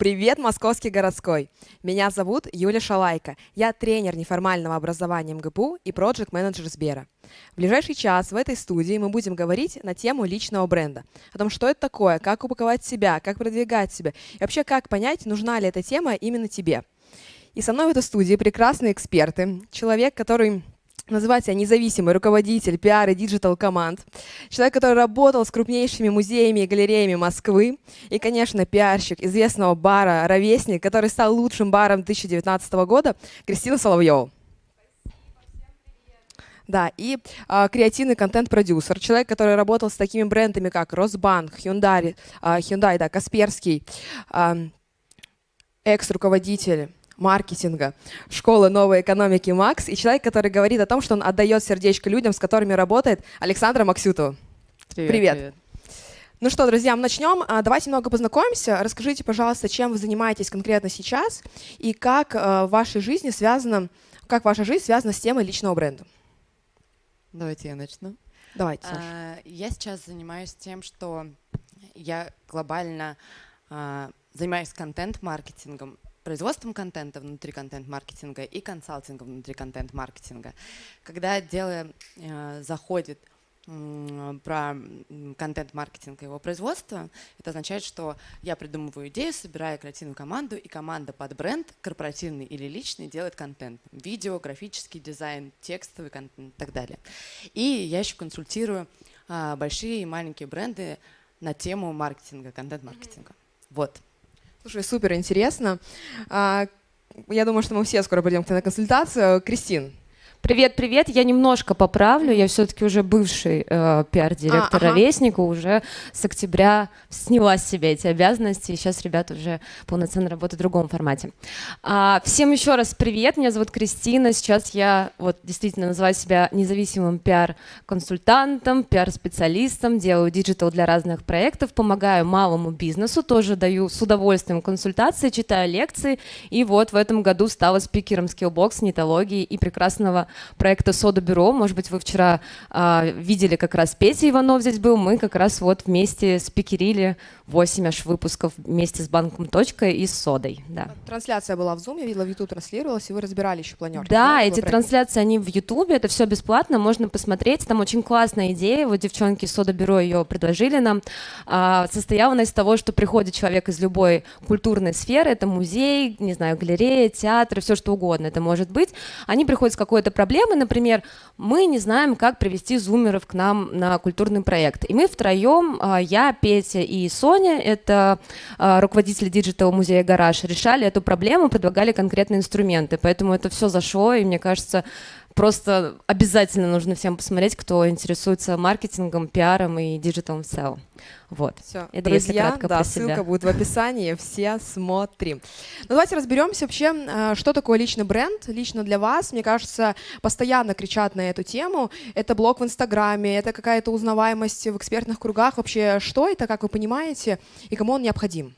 Привет, московский городской! Меня зовут Юля Шалайка. Я тренер неформального образования МГПУ и проект-менеджер Сбера. В ближайший час в этой студии мы будем говорить на тему личного бренда. О том, что это такое, как упаковать себя, как продвигать себя и вообще как понять, нужна ли эта тема именно тебе. И со мной в этой студии прекрасные эксперты, человек, который называет себя независимый руководитель пиар и digital команд, человек, который работал с крупнейшими музеями и галереями Москвы, и, конечно, пиарщик известного бара «Ровесник», который стал лучшим баром 2019 года, Кристина Соловьева. Да, и э, креативный контент-продюсер, человек, который работал с такими брендами, как Росбанк, Hyundai, э, Hyundai да, Касперский, э, экс-руководитель маркетинга, школы новой экономики МАКС и человек, который говорит о том, что он отдает сердечко людям, с которыми работает, Александра Максютова. Привет. привет. привет. Ну что, друзья, мы начнем. А, давайте немного познакомимся. Расскажите, пожалуйста, чем вы занимаетесь конкретно сейчас и как э, в вашей жизни связано, как ваша жизнь связана с темой личного бренда. Давайте я начну. Давайте. А, я сейчас занимаюсь тем, что я глобально а, занимаюсь контент-маркетингом производством контента внутри контент-маркетинга и консалтингом внутри контент-маркетинга. Когда дело э, заходит про контент-маркетинг и его производство, это означает, что я придумываю идею, собираю креативную команду, и команда под бренд, корпоративный или личный, делает контент. Видео, графический дизайн, текстовый контент и так далее. И я еще консультирую а, большие и маленькие бренды на тему маркетинга, контент-маркетинга. Вот. Слушай, супер интересно. А, я думаю, что мы все скоро пойдем к тебе на консультацию. Кристин, Привет, привет. Я немножко поправлю. Я все-таки уже бывший э, пиар-директор а, ага. ровесника, уже с октября сняла с себя эти обязанности. И сейчас ребята уже полноценно работают в другом формате. А, всем еще раз привет. Меня зовут Кристина. Сейчас я вот действительно называю себя независимым пиар-консультантом, пиар-специалистом, делаю digital для разных проектов, помогаю малому бизнесу, тоже даю с удовольствием консультации, читаю лекции. И вот в этом году стала спикером Skillbox, нетологии и прекрасного проекта «Сода Бюро». Может быть, вы вчера э, видели как раз Петя Иванов здесь был. Мы как раз вот вместе спикерили 8 аж выпусков вместе с банком «Точка» и с «Содой». Да. Трансляция была в Zoom, я видела, в YouTube транслировалась, и вы разбирали еще планерки. Да, да эти трансляции, они в YouTube, это все бесплатно, можно посмотреть. Там очень классная идея, вот девчонки из «Сода Бюро» ее предложили нам. А, состояла она из того, что приходит человек из любой культурной сферы, это музей, не знаю, галерея, театр, все что угодно это может быть. Они приходят с какой-то проблемой, например, мы не знаем, как привести зумеров к нам на культурный проект. И мы втроем, а, я, Петя и Соня, это э, руководитель digital музея «Гараж», решали эту проблему, предлагали конкретные инструменты. Поэтому это все зашло, и мне кажется, просто обязательно нужно всем посмотреть, кто интересуется маркетингом, пиаром и digital'ом в целом. Вот. Все, это друзья, кратко да, ссылка себя. будет в описании, все смотрим. Ну, давайте разберемся вообще, э, что такое личный бренд, лично для вас. Мне кажется, постоянно кричат на эту тему. Это блог в Инстаграме, это какая-то узнаваемость в экспертных кругах. Вообще, что это, как вы понимаете, и кому он необходим?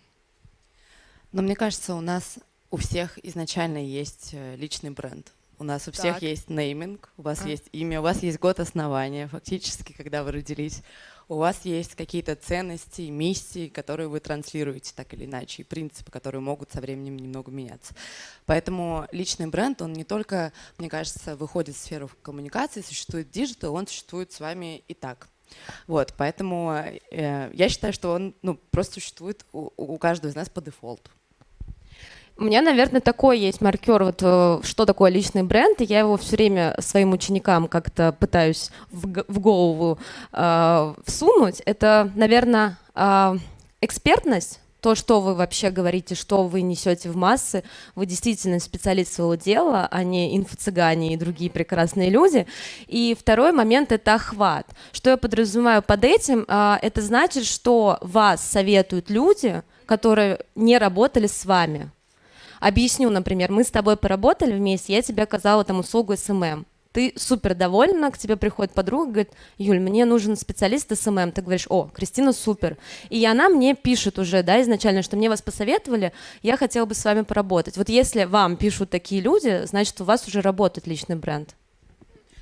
Но мне кажется, у нас у всех изначально есть э, личный бренд. У нас у всех так. есть нейминг, у вас а. есть имя, у вас есть год основания, фактически, когда вы родились. У вас есть какие-то ценности, миссии, которые вы транслируете так или иначе, и принципы, которые могут со временем немного меняться. Поэтому личный бренд, он не только, мне кажется, выходит в сферу коммуникации, существует digital, он существует с вами и так. Вот, поэтому э, я считаю, что он ну, просто существует у, у каждого из нас по дефолту. У меня, наверное, такой есть маркер, вот э, что такое личный бренд, и я его все время своим ученикам как-то пытаюсь в, в голову э, всунуть. Это, наверное, э, экспертность, то, что вы вообще говорите, что вы несете в массы, вы действительно специалист своего дела, а не инфо-цыгане и другие прекрасные люди. И второй момент — это охват. Что я подразумеваю под этим? А, это значит, что вас советуют люди, которые не работали с вами. Объясню, например, мы с тобой поработали вместе, я тебе оказала там услугу SMM. Ты супер довольна, к тебе приходит подруга, говорит, Юль, мне нужен специалист SMM. Ты говоришь, о, Кристина супер. И она мне пишет уже, да, изначально, что мне вас посоветовали, я хотела бы с вами поработать. Вот если вам пишут такие люди, значит, у вас уже работает личный бренд.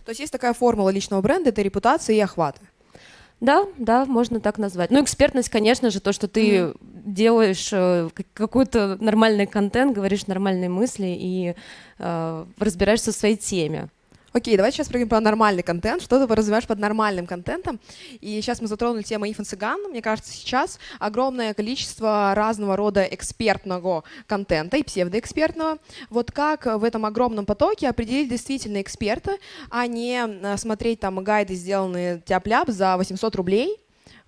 То есть есть такая формула личного бренда, это репутация и охват. Да, да, можно так назвать. Ну, экспертность, конечно же, то, что ты мм делаешь э, какой-то нормальный контент, говоришь нормальные мысли и э, разбираешься в своей теме. Окей, давайте сейчас поговорим про нормальный контент. Что ты подразумеваешь под нормальным контентом? И сейчас мы затронули тему инфо-цыган. Мне кажется, сейчас огромное количество разного рода экспертного контента и псевдоэкспертного. Вот как в этом огромном потоке определить действительно эксперта, а не э, смотреть там гайды, сделанные тяп-ляп за 800 рублей,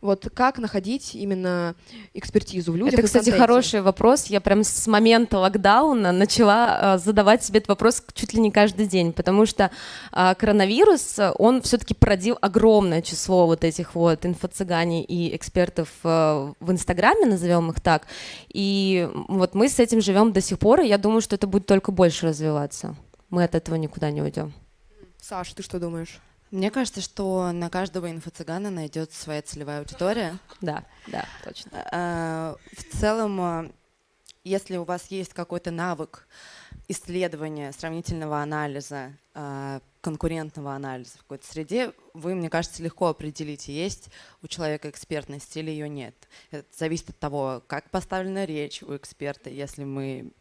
вот как находить именно экспертизу в людях? Это, кстати, хороший вопрос. Я прям с момента локдауна начала э, задавать себе этот вопрос чуть ли не каждый день, потому что э, коронавирус, он все-таки породил огромное число вот этих вот инфо-цыгане и экспертов э, в Инстаграме, назовем их так. И вот мы с этим живем до сих пор, и я думаю, что это будет только больше развиваться. Мы от этого никуда не уйдем. Саша, ты что думаешь? Мне кажется, что на каждого инфо-цыгана найдется своя целевая аудитория. Да, да, точно. А, в целом, а, если у вас есть какой-то навык исследования, сравнительного анализа, а, конкурентного анализа в какой-то среде, вы, мне кажется, легко определите, есть у человека экспертность или ее нет. Это зависит от того, как поставлена речь у эксперта. Если мы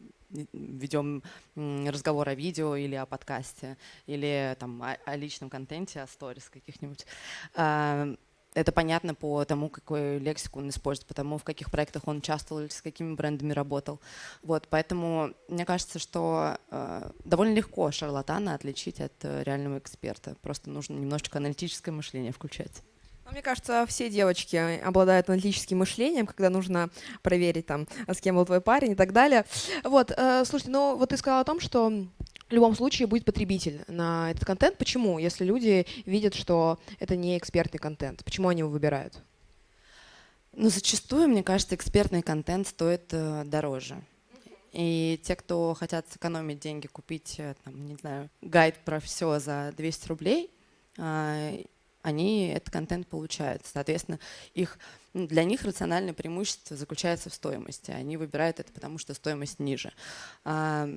ведем разговор о видео или о подкасте, или там, о, о личном контенте, о сторис каких-нибудь. А, это понятно по тому, какую лексику он использует, по тому, в каких проектах он участвовал или с какими брендами работал. Вот, поэтому мне кажется, что э, довольно легко шарлатана отличить от э, реального эксперта. Просто нужно немножечко аналитическое мышление включать. Мне кажется, все девочки обладают аналитическим мышлением, когда нужно проверить, там, с кем был твой парень и так далее. Вот, э, слушайте, ну вот ты сказала о том, что в любом случае будет потребитель на этот контент. Почему? Если люди видят, что это не экспертный контент, почему они его выбирают? Ну, зачастую, мне кажется, экспертный контент стоит э, дороже. И те, кто хотят сэкономить деньги, купить, э, там, не знаю, гайд про все за 200 рублей, э, они этот контент получают. Соответственно, их, для них рациональное преимущество заключается в стоимости. Они выбирают это, потому что стоимость ниже. А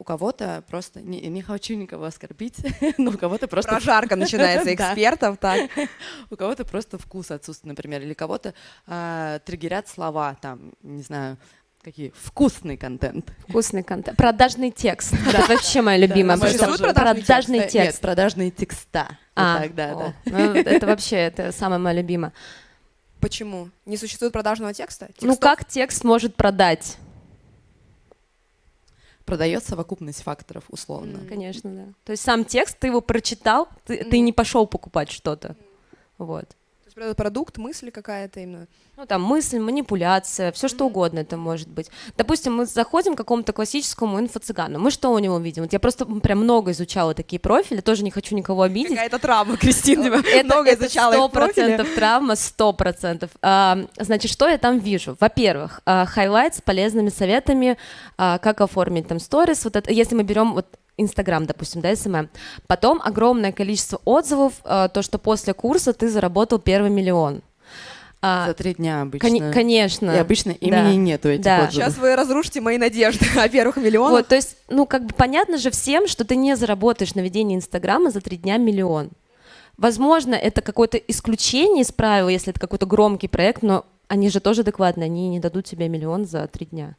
у кого-то просто, не, не хочу никого оскорбить, но у кого-то просто... Прожарка начинается экспертов, так. У кого-то просто вкус отсутствует, например, или кого-то а, триггерят слова, там, не знаю, Какие? Вкусный контент. Вкусный контент. Продажный текст. Это вообще моя любимая. Продажный текст. Нет, продажные текста. А, да, да. Ну, это вообще, это самое мое любимое. Почему? Не существует продажного текста? Ну как текст может продать? продает совокупность факторов, условно. Mm, конечно, да. То есть сам текст, ты его прочитал, ты, mm. ты не пошел покупать что-то. Mm. Вот есть продукт, мысль какая-то именно. Ну, там мысль, манипуляция, все что угодно это может быть. Допустим, мы заходим к какому-то классическому инфо-цыгану. Мы что у него видим? Вот я просто прям много изучала такие профили, тоже не хочу никого обидеть. Какая-то травма, Кристина, это, много изучала сто процентов травма, сто процентов. А, значит, что я там вижу? Во-первых, highlight с полезными советами, а, как оформить там stories. Вот это, если мы берем вот Инстаграм, допустим, да, SMM. Потом огромное количество отзывов, э, то, что после курса ты заработал первый миллион. А, За три дня обычно. Кон- конечно. И обычно имени да. нету этих да. отзывов. Сейчас вы разрушите мои надежды о первых миллионах. Вот, то есть, ну, как бы понятно же всем, что ты не заработаешь на ведении Инстаграма за три дня миллион. Возможно, это какое-то исключение из правил, если это какой-то громкий проект, но они же тоже адекватны, они не дадут тебе миллион за три дня.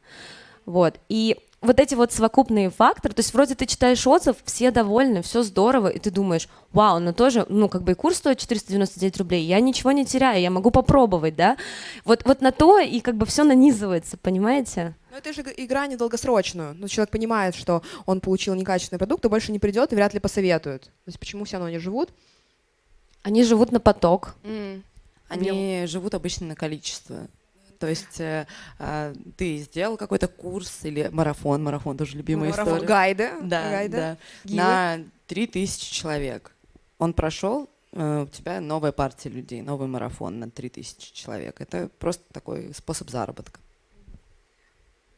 Вот. И вот эти вот совокупные факторы, то есть вроде ты читаешь отзыв, все довольны, все здорово, и ты думаешь, вау, но тоже, ну, как бы и курс стоит 499 рублей, я ничего не теряю, я могу попробовать, да, вот, вот на то и как бы все нанизывается, понимаете? Но это же игра недолгосрочную. Ну, человек понимает, что он получил некачественный продукт, и больше не придет и вряд ли посоветует. То есть почему все равно они живут? Они живут на поток. Mm. Они Мне... живут обычно на количество. То есть э, э, ты сделал какой-то курс или марафон, марафон тоже любимая марафон, история. Гайды. Да, гайды. да. На 3000 человек. Он прошел, э, у тебя новая партия людей, новый марафон на 3000 человек. Это просто такой способ заработка.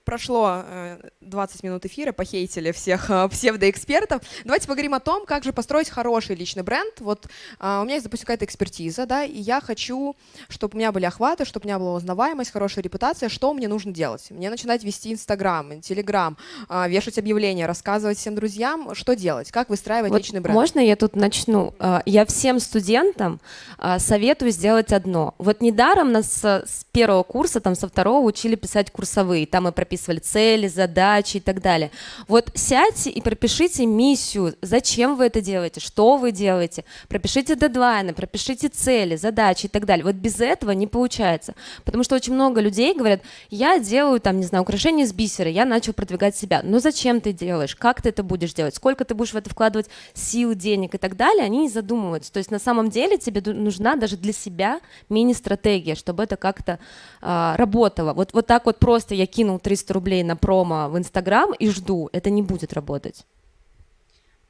Прошло э, 20 минут эфира, похейтили всех э, псевдоэкспертов. Давайте поговорим о том, как же построить хороший личный бренд. Вот э, у меня есть, допустим, какая-то экспертиза, да, и я хочу, чтобы у меня были охваты, чтобы у меня была узнаваемость, хорошая репутация. Что мне нужно делать? Мне начинать вести Инстаграм, Телеграм, э, вешать объявления, рассказывать всем друзьям, что делать, как выстраивать Вот личный бренд. Можно я тут начну? А, Я всем студентам а, советую сделать одно. Вот недаром нас с с первого курса, там со второго учили писать курсовые, там мы прописывали цели, задачи и так далее. Вот сядьте и пропишите миссию, зачем вы это делаете, что вы делаете, пропишите дедлайны, пропишите цели, задачи и так далее. Вот без этого не получается, потому что очень много людей говорят, я делаю там, не знаю, украшения из бисера, я начал продвигать себя. Но зачем ты делаешь, как ты это будешь делать, сколько ты будешь в это вкладывать сил, денег и так далее, они не задумываются. То есть на самом деле тебе нужна даже для себя мини-стратегия, чтобы это как-то а, работало. Вот, вот так вот просто я кинул 300 рублей на промо в Инстаграм и жду, это не будет работать.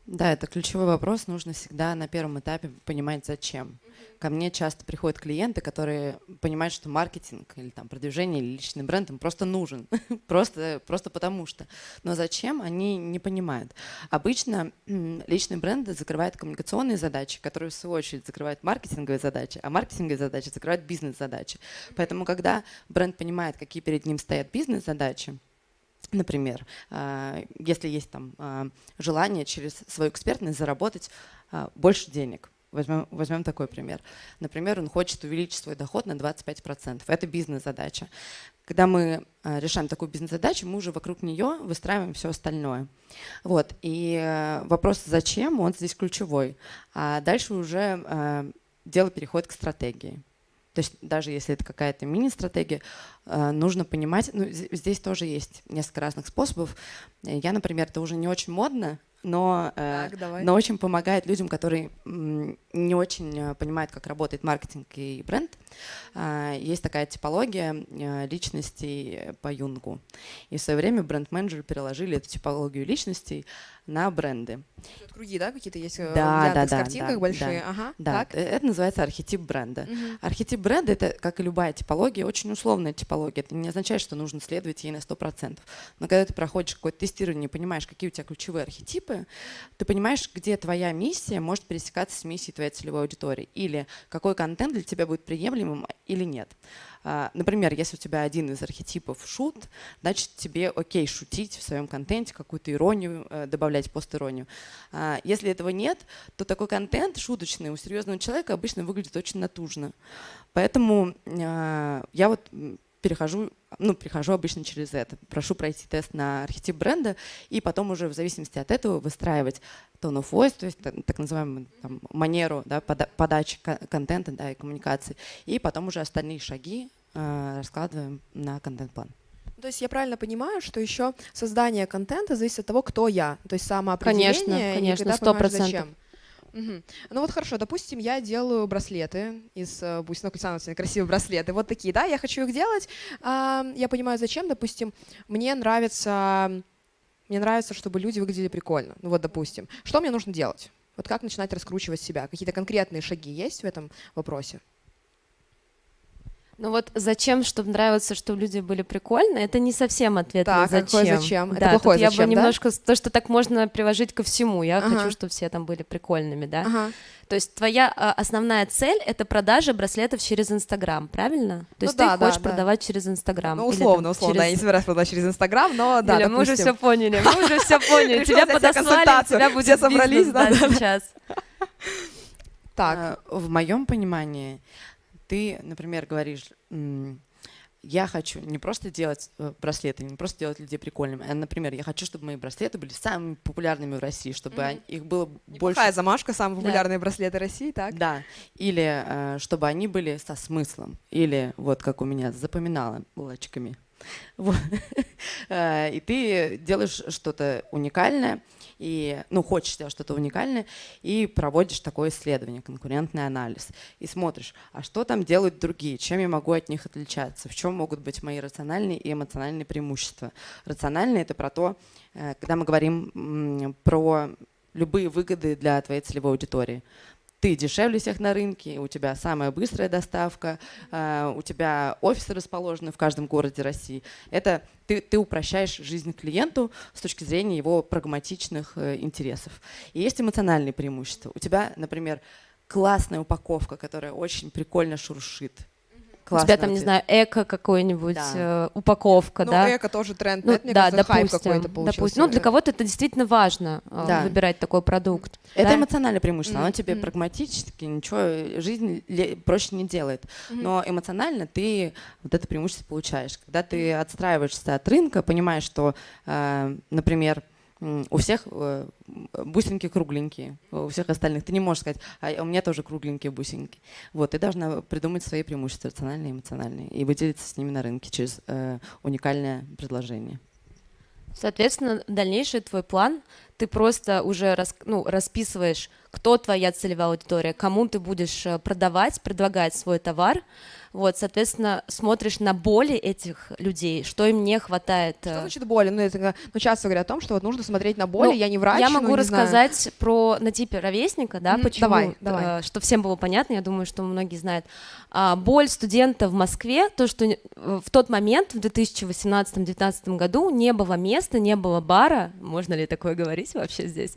Да, это ключевой вопрос. Нужно всегда на первом этапе понимать, зачем. Ко мне часто приходят клиенты, которые понимают, что маркетинг или там продвижение или личный бренд им просто нужен, просто, просто потому что. Но зачем, они не понимают. Обычно личный бренд закрывает коммуникационные задачи, которые в свою очередь закрывают маркетинговые задачи, а маркетинговые задачи закрывают бизнес-задачи. Поэтому, когда бренд понимает, какие перед ним стоят бизнес-задачи, Например, а, если есть там а, желание через свою экспертность заработать а, больше денег. Возьмем, возьмем такой пример. Например, он хочет увеличить свой доход на 25%. Это бизнес-задача. Когда мы а, решаем такую бизнес-задачу, мы уже вокруг нее выстраиваем все остальное. Вот. И э, вопрос «зачем?» он здесь ключевой. А дальше уже э, дело переходит к стратегии. То есть даже если это какая-то мини-стратегия, э, нужно понимать, ну, здесь тоже есть несколько разных способов. Э, Я, например, это уже не очень модно, но, э, Так, давай. но очень помогает людям, которые не очень э, понимают, как работает маркетинг и бренд. Есть такая типология э, личностей по Юнгу. И в свое время бренд-менеджеры переложили эту типологию личностей на бренды. Тут Круги, да, какие-то есть э, Да, да, Яндекс да, картинках да, большие? да. Ага, Да, так. э, это называется архетип бренда. Мгм. Архетип бренда это, как и любая типология, очень условная типология. Это не означает, что нужно следовать ей на 100%. Но когда ты проходишь какое-то тестирование понимаешь, какие у тебя ключевые архетипы, ты понимаешь, где твоя миссия может пересекаться с миссией твоей целевой аудитории. Или какой контент для тебя будет приемлемым или нет. А, Например, если у тебя один из архетипов шут, значит тебе окей шутить в своем контенте, какую-то иронию, э, добавлять пост-иронию. А, Если этого нет, то такой контент шуточный у серьезного человека обычно выглядит очень натужно. Поэтому э, я вот перехожу, ну, перехожу обычно через это. Прошу пройти тест на архетип бренда и потом уже в зависимости от этого выстраивать tone of voice, то есть та- так называемую там, манеру да, пода- подачи ко- контента да, и коммуникации. И потом уже остальные шаги э, раскладываем на контент-план. То есть я правильно понимаю, что еще создание контента зависит от того, кто я. То есть самоопределение. Конечно, конечно, сто процентов. Мгм. Ну вот хорошо, допустим, я делаю браслеты из э, бусин, ну, Оксана, у тебя красивые браслеты, вот такие, да, я хочу их делать, а, я понимаю, зачем, допустим, мне нравится, мне нравится, чтобы люди выглядели прикольно, ну вот, допустим, что мне нужно делать? Вот как начинать раскручивать себя? Какие-то конкретные шаги есть в этом вопросе? Ну вот зачем, чтобы нравиться, чтобы люди были прикольные, это не совсем ответ Так, на а какой зачем. зачем? Это Да, плохой тут я зачем, бы да? немножко, то, что так можно приложить ко всему, я Ага. хочу, чтобы все там были прикольными, да. Ага. То есть твоя а, основная цель — это продажа браслетов через Инстаграм, правильно? То Ну есть да, ты да, хочешь да. продавать через Инстаграм. Ну, или условно, там условно, да, я не через- собираюсь продавать через Инстаграм, но да, Юля, мы уже все поняли, мы уже все поняли. Тебя подослали, тебя будет собрались, да, да, да, да. сейчас. Так, А, В моем понимании ты, например, говоришь, я хочу не просто делать э, браслеты, не просто делать людей прикольными, а, например, я хочу, чтобы мои браслеты были самыми популярными в России, чтобы они- их было больше. Неплохая замашка, самые Да. популярные браслеты России, так? Да, или э, чтобы они были со смыслом, или вот как у меня запоминала булочками. Э, И ты делаешь что-то уникальное, и, ну, хочешь сделать что-то уникальное, и проводишь такое исследование, конкурентный анализ, и смотришь, а что там делают другие, чем я могу от них отличаться, в чем могут быть мои рациональные и эмоциональные преимущества. Рациональные — это про то, э, когда мы говорим про любые выгоды для твоей целевой аудитории. Ты дешевле всех на рынке, у тебя самая быстрая доставка, у тебя офисы расположены в каждом городе России. Это ты, ты упрощаешь жизнь клиенту с точки зрения его прагматичных э, интересов. И есть эмоциональные преимущества. У тебя, например, классная упаковка, которая очень прикольно шуршит. Классно. У тебя там, не знаю, эко какой-нибудь, да. э, упаковка, ну, да? эко тоже тренд, ну, это, мне да, кажется, допустим, хайп какой-то получился. Допустим. Ну, для кого-то это действительно важно, э, да. выбирать такой продукт. Это да? эмоциональное преимущество, mm-hmm. оно тебе mm-hmm. прагматически ничего, жизнь проще не делает. Mm-hmm. Но эмоционально ты вот это преимущество получаешь. Когда ты отстраиваешься от рынка, понимаешь, что, э, например, у всех э, бусинки кругленькие, у всех остальных. Ты не можешь сказать, а у меня тоже кругленькие бусинки. Вот, ты должна придумать свои преимущества, рациональные и эмоциональные, и выделиться с ними на рынке через э, уникальное предложение. Соответственно, дальнейший твой план, ты просто уже рас, ну, расписываешь, кто твоя целевая аудитория, кому ты будешь э, продавать, предлагать свой товар, вот, соответственно, смотришь на боли этих людей, что им не хватает. Что э. значит боли? Ну, это, ну часто говорят о том, что вот нужно смотреть на боли, ну, я не врач, Я могу ну, рассказать знаю. про на типе ровесника, да, mm, почему, давай, давай. Э, что всем было понятно, я думаю, что многие знают. А, боль студента в Москве, то, что в тот момент, в 2018-2019 году, не было места, не было бара, можно ли такое говорить вообще здесь,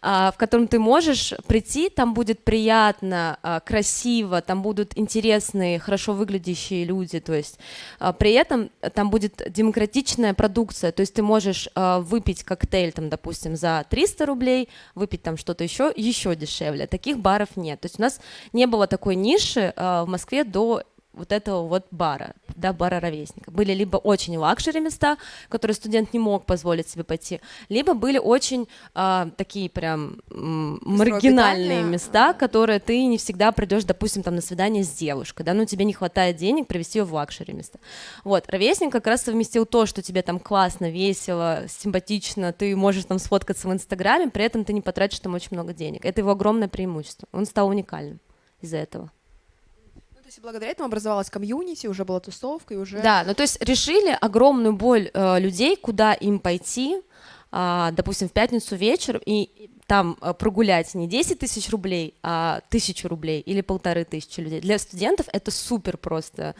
а, в котором ты можешь прийти, там будет приятно, а, красиво, там будут интересные, хорошо выглядящие люди, то есть а, при этом там будет демократичная продукция, то есть ты можешь выпить коктейль, там, допустим, за 300 рублей, выпить там что-то еще, еще дешевле. Таких баров нет. То есть у нас не было такой ниши в Москве до вот этого вот бара, да, бара ровесника. Были либо очень luxury места, которые студент не мог позволить себе пойти, либо были очень а, такие прям м, маргинальные места, которые ты не всегда придешь, допустим, там на свидание с девушкой, да, ну тебе не хватает денег привести ее в luxury места. Вот, ровесник как раз совместил то, что тебе там классно, весело, симпатично, ты можешь там сфоткаться в Инстаграме, при этом ты не потратишь там очень много денег. Это его огромное преимущество. Он стал уникальным из-за этого есть благодаря этому образовалась комьюнити, уже была тусовка и уже... Да, ну то есть решили огромную боль э, людей, куда им пойти, э, допустим, в пятницу вечер, и там э, прогулять не 10 тысяч рублей, а тысячу рублей или полторы тысячи людей. Для студентов это супер просто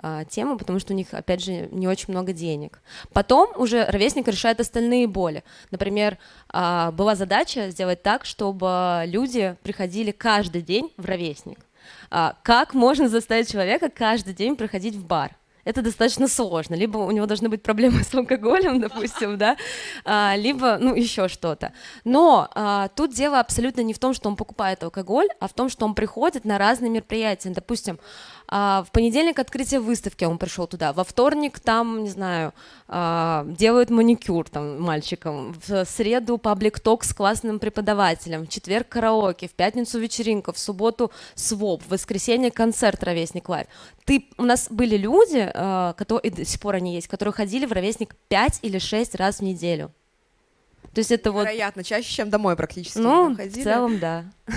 э, тема, потому что у них, опять же, не очень много денег. Потом уже ровесник решает остальные боли. Например, э, была задача сделать так, чтобы люди приходили каждый день в ровесник. А, как можно заставить человека каждый день приходить в бар? это достаточно сложно. Либо у него должны быть проблемы с алкоголем, допустим, да, а, либо, ну, еще что-то. Но а, тут дело абсолютно не в том, что он покупает алкоголь, а в том, что он приходит на разные мероприятия. Допустим, а, в понедельник открытие выставки, он пришел туда, во вторник там, не знаю, а, делают маникюр там мальчикам, в среду public talk с классным преподавателем, в четверг караоке, в пятницу вечеринка, в субботу swap, в воскресенье концерт «Ровесник live». Ты, у нас были люди, а, которые, и до сих пор они есть, которые ходили в «Ровесник» 5 или 6 раз в неделю. То есть это Вероятно, вот... чаще, чем домой практически. Ну, в целом, да.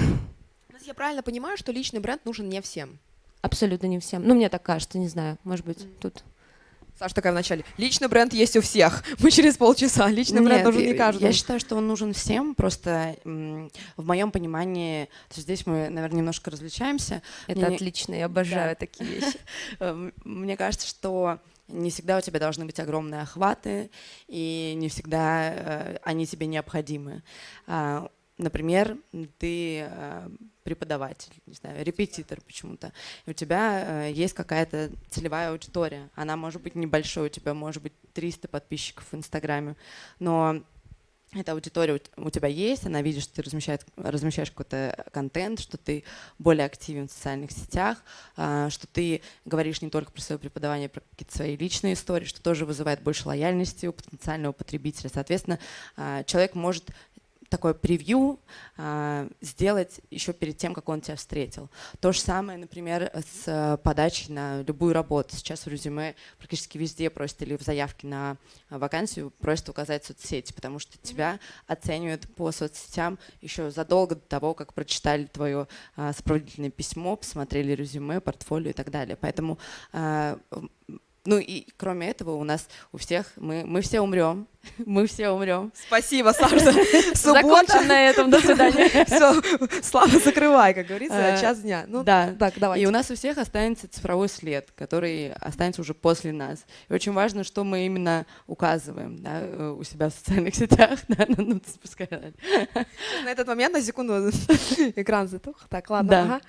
Я правильно понимаю, что личный бренд нужен не всем? Абсолютно не всем. Ну, мне так кажется, не знаю, может быть, тут... Саша такая вначале. Личный бренд есть у всех. Мы через полчаса. Личный Нет, бренд нужен не каждому. Я считаю, что он нужен всем. Просто в моем понимании, то есть здесь мы, наверное, немножко различаемся. Это Мне... отлично, я обожаю да. такие вещи. Эм, мне кажется, что не всегда у тебя должны быть огромные охваты, и не всегда э, они тебе необходимы. А, например, ты э, преподаватель, не знаю, репетитор почему-то, у тебя э, есть какая-то целевая аудитория, она может быть небольшой, у тебя может быть 300 подписчиков в Инстаграме, но эта аудитория у тебя есть, она видит, что ты размещаешь, размещаешь какой-то контент, что ты более активен в социальных сетях, э, что ты говоришь не только про свое преподавание, а про какие-то свои личные истории, что тоже вызывает больше лояльности у потенциального потребителя. Соответственно, э, человек может такое превью а, сделать еще перед тем, как он тебя встретил. То же самое, например, с э, подачей на любую работу. Сейчас в резюме практически везде просят или в заявке на вакансию просят указать соцсети, потому что тебя оценивают по соцсетям еще задолго до того, как прочитали твое а, сопроводительное письмо, посмотрели резюме, портфолио и так далее. Поэтому а, ну и кроме этого у нас у всех, мы, мы все умрем, мы все умрем. Спасибо, Саша. Закончим на этом, до свидания. Все, Слава, закрывай, как говорится, Э, час дня. Ну, да. так, давай. И у нас у всех останется цифровой след, который останется уже после нас. И очень важно, что мы именно указываем да, э, у себя в социальных сетях. Да, ну, пускай. На этот момент, на секунду, экран затух. Так, ладно. Да. ага.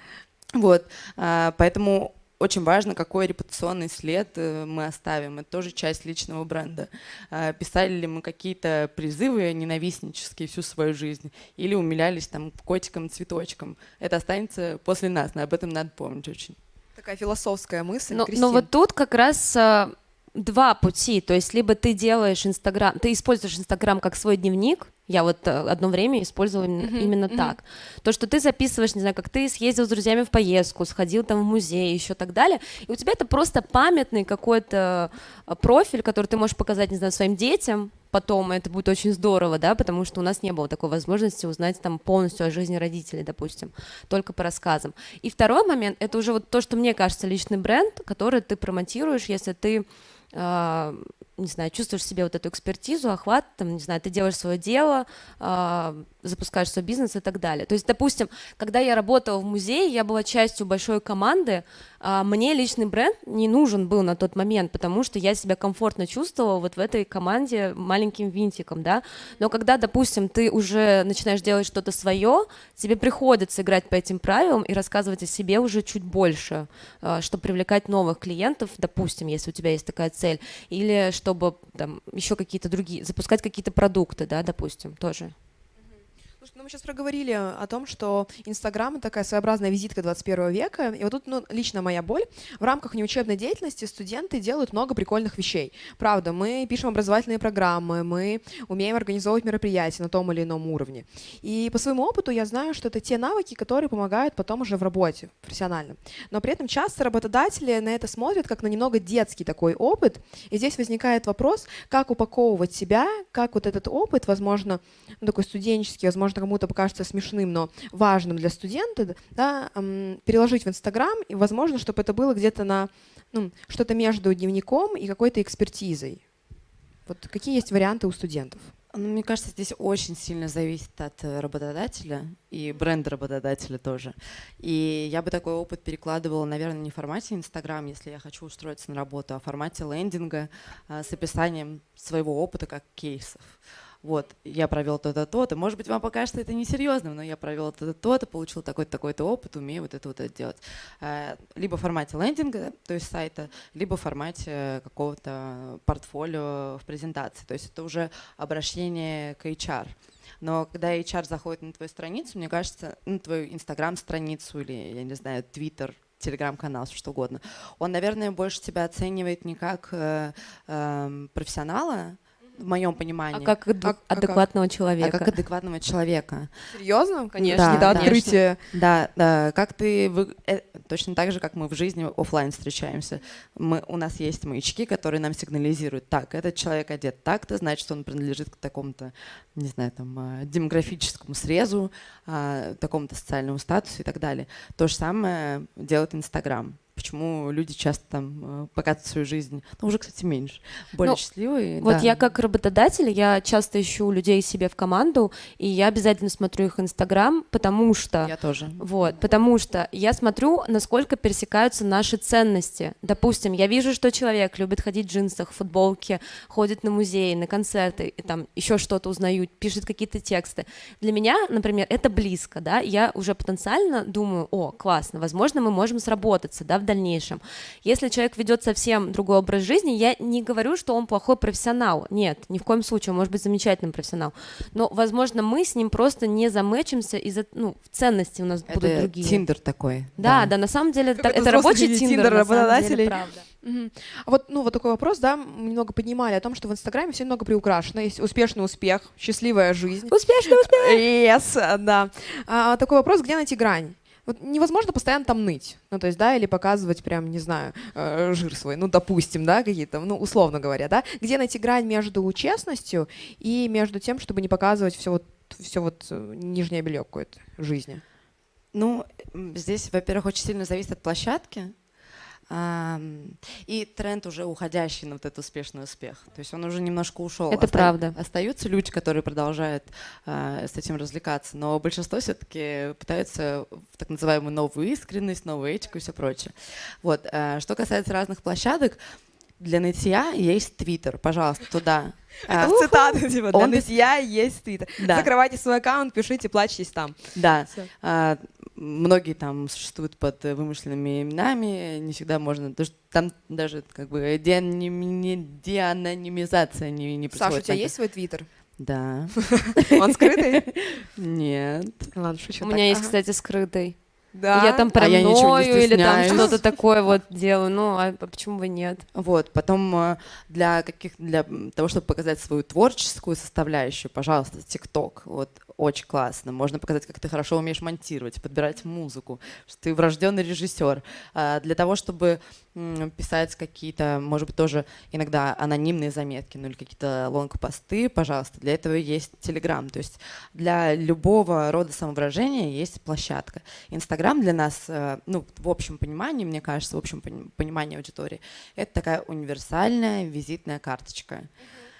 Вот, а, поэтому очень важно, какой репутационный след э, мы оставим. Это тоже часть личного бренда. А, Писали ли мы какие-то призывы ненавистнические всю свою жизнь или умилялись там котиком, цветочком. Это останется после нас, но об этом надо помнить очень. Такая философская мысль. Но, Кристин. но вот тут как раз а, два пути. То есть либо ты делаешь Инстаграм, ты используешь Инстаграм как свой дневник. Я вот э, одно время использовала именно, Мгм, именно мгм. так. То, что ты записываешь, не знаю, как ты съездил с друзьями в поездку, сходил там в музей, еще так далее. И у тебя это просто памятный какой-то э, профиль, который ты можешь показать, не знаю, своим детям. Потом и это будет очень здорово, да, потому что у нас не было такой возможности узнать там полностью о жизни родителей, допустим, только по рассказам. И второй момент, это уже вот то, что мне кажется личный бренд, который ты промотируешь, если ты не знаю, чувствуешь в себе вот эту экспертизу, охват, там, не знаю, ты делаешь свое дело, а, запускаешь свой бизнес и так далее. То есть, допустим, когда я работала в музее, я была частью большой команды, а, мне личный бренд не нужен был на тот момент, потому что я себя комфортно чувствовала вот в этой команде маленьким винтиком, да. Но когда, допустим, ты уже начинаешь делать что-то свое, тебе приходится играть по этим правилам и рассказывать о себе уже чуть больше, а, чтобы привлекать новых клиентов, допустим, если у тебя есть такая цель, или чтобы там еще какие-то другие, запускать какие-то продукты, да, допустим, тоже. Слушай, ну мы сейчас проговорили о том, что Инстаграм — такая своеобразная визитка 21 века. И вот тут ну, лично моя боль. В рамках неучебной деятельности студенты делают много прикольных вещей. Правда, мы пишем образовательные программы, мы умеем организовывать мероприятия на том или ином уровне. И по своему опыту я знаю, что это те навыки, которые помогают потом уже в работе профессионально. Но при этом часто работодатели на это смотрят как на немного детский такой опыт. И здесь возникает вопрос, как упаковывать себя, как вот этот опыт, возможно, ну, такой студенческий, возможно, кому-то покажется смешным, но важным для студента, да, переложить в Инстаграм, и, возможно, чтобы это было где-то на ну, что-то между дневником и какой-то экспертизой. Вот какие есть варианты у студентов? Ну, мне кажется, здесь очень сильно зависит от э, работодателя и бренда работодателя тоже. И я бы такой опыт перекладывала, наверное, не в формате Инстаграм, если я хочу устроиться на работу, а в формате лендинга а, с описанием своего опыта как кейсов. Вот, я провел то-то, то-то. Может быть, вам покажется это несерьезным, но я провел то-то, то-то, получил такой-то, такой-то опыт, умею вот это вот это делать. Э, Либо в формате лендинга, то есть сайта, либо в формате какого-то портфолио в презентации. То есть это уже обращение к HR. Но когда HR заходит на твою страницу, мне кажется, на твою инстаграм-страницу или, я не знаю, твиттер, телеграм-канал, что угодно, он, наверное, больше тебя оценивает не как э, эм, профессионала, в моем понимании, А как А- а как? адекватного а человека. как адекватного человека. Серьезно? Конечно, не до да, открытия. Да, да, как ты вы- э, точно так же, как мы в жизни оффлайн встречаемся. Мы, у нас есть маячки, которые нам сигнализируют. Так, этот человек одет так-то, значит, он принадлежит к такому-то, не знаю, там, а, демографическому срезу, а, такому-то социальному статусу и так далее. То же самое делает Инстаграм. Почему люди часто там э, показывают свою жизнь, ну уже, кстати, меньше, более Ну, счастливые. Вот да. я как работодатель, я часто ищу людей себе в команду, и я обязательно смотрю их Инстаграм, потому что... Я тоже. Вот, потому что я смотрю, насколько пересекаются наши ценности. Допустим, я вижу, что человек любит ходить в джинсах, в футболке, ходит на музеи, на концерты, и там еще что-то узнаю, пишет какие-то тексты. Для меня, например, это близко, да, я уже потенциально думаю, о, классно, возможно, мы можем сработаться, да, в дальнейшем. Если человек ведет совсем другой образ жизни, я не говорю, что он плохой профессионал, нет, ни в коем случае, он может быть замечательным профессионалом, но, возможно, мы с ним просто не замэчимся из-за, ну, ценности у нас будут Это другие. Тиндер такой. Да, да, на самом деле это, Какой-то это рабочий тиндер, Тиндер самом деле, работодателей. правда. Мгм. А вот, ну, вот такой вопрос, да, мы немного поднимали о том, что в Инстаграме все немного приукрашено. Есть успешный успех, счастливая жизнь. Успешно, успешно. Yes, да. А, такой вопрос, где найти грань? Вот невозможно постоянно там ныть, ну то есть, да, или показывать прям, не знаю, э, жир свой, ну допустим, да, какие-то, ну условно говоря, да, где найти грань между честностью и между тем, чтобы не показывать все вот, все вот э, нижнее белье какое-то жизни. Ну, здесь, во-первых, очень сильно зависит от площадки. И тренд уже уходящий на вот этот успешный успех. То есть он уже немножко ушел. Это правда. Остаются люди, которые продолжают а, с этим развлекаться, но большинство все-таки пытаются в так называемую новую искренность, новую этику и все прочее. Вот. а, Что касается разных площадок, для нытья есть Твиттер, пожалуйста, туда. А, Это цитата, типа, для Он- нытья есть твиттер. Да. Закрывайте свой аккаунт, пишите, плачьтесь там. Да. А, многие там существуют под вымышленными именами, не всегда можно, там даже как бы деанонимизация не, не Саша, у происходит. тебя есть свой твиттер? Да. Он скрытый? Нет. Ладно, шучу. У меня есть, кстати, скрытый. Да. Я там А я ничего не паранойю или там что-то такое вот делаю. Ну, а почему бы нет? Вот, потом э, для каких для того, чтобы показать свою творческую составляющую, пожалуйста, ТикТок, вот очень классно. Можно показать, как ты хорошо умеешь монтировать, подбирать музыку, что ты врожденный режиссер. А Для того, чтобы писать какие-то, может быть, тоже иногда анонимные заметки, ну или какие-то лонг-посты, пожалуйста, для этого есть Телеграм. То есть для любого рода самовыражения есть площадка. Инстаграм для нас, э, ну, в общем понимании, мне кажется, в общем пони- понимании аудитории, это такая универсальная визитная карточка.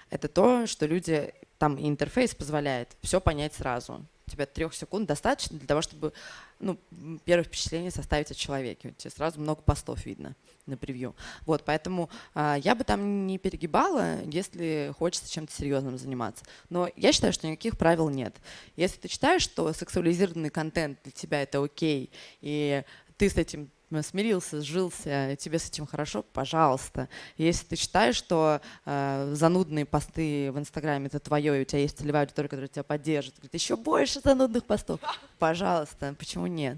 Это то, что люди, там интерфейс позволяет все понять сразу. Тебя трех секунд достаточно для того, чтобы ну, первое впечатление составить о человеке. У тебя сразу много постов видно на превью. Вот, поэтому а, я бы там не перегибала, если хочется чем-то серьезным заниматься. Но я считаю, что никаких правил нет. Если ты считаешь, что сексуализированный контент для тебя это окей, и ты с этим смирился, сжился, тебе с этим хорошо, пожалуйста. Если ты считаешь, что э, занудные посты в Инстаграме это твое, и у тебя есть целевая аудитория, которая тебя поддержит, говорит, еще больше занудных постов, пожалуйста, почему нет?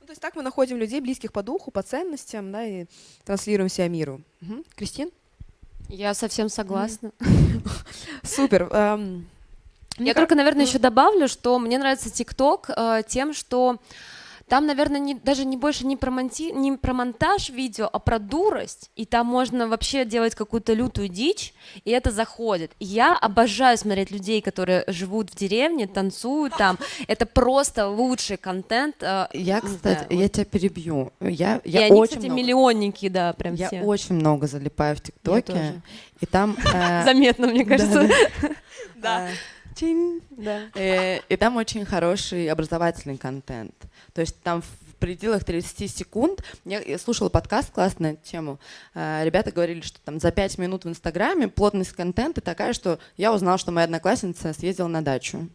Ну, то есть так мы находим людей, близких по духу, по ценностям, да, и транслируем себя миру. Мгм. Кристин? Я совсем согласна. Супер. Эм, Я только, наверное, еще добавлю, что мне нравится ТикТок э, тем, что там, наверное, не, даже не больше не про, монти- не про монтаж видео, а про дурость. И там можно вообще делать какую-то лютую дичь, и это заходит. И я обожаю смотреть людей, которые живут в деревне, танцуют там. Это просто лучший контент. э, Я, кстати, знаю, я тебя перебью. Я, и я они, очень кстати, много, миллионники, да, прям я все. очень много залипаю в Я ТикТоке, и там... э, Заметно, мне кажется. Да. Чин. Да. Э, И там очень хороший образовательный контент. То есть там в пределах 30 секунд, я слушала подкаст классно на эту тему, э, ребята говорили, что там за 5 минут в Инстаграме плотность контента такая, что я узнала, что моя одноклассница съездила на дачу.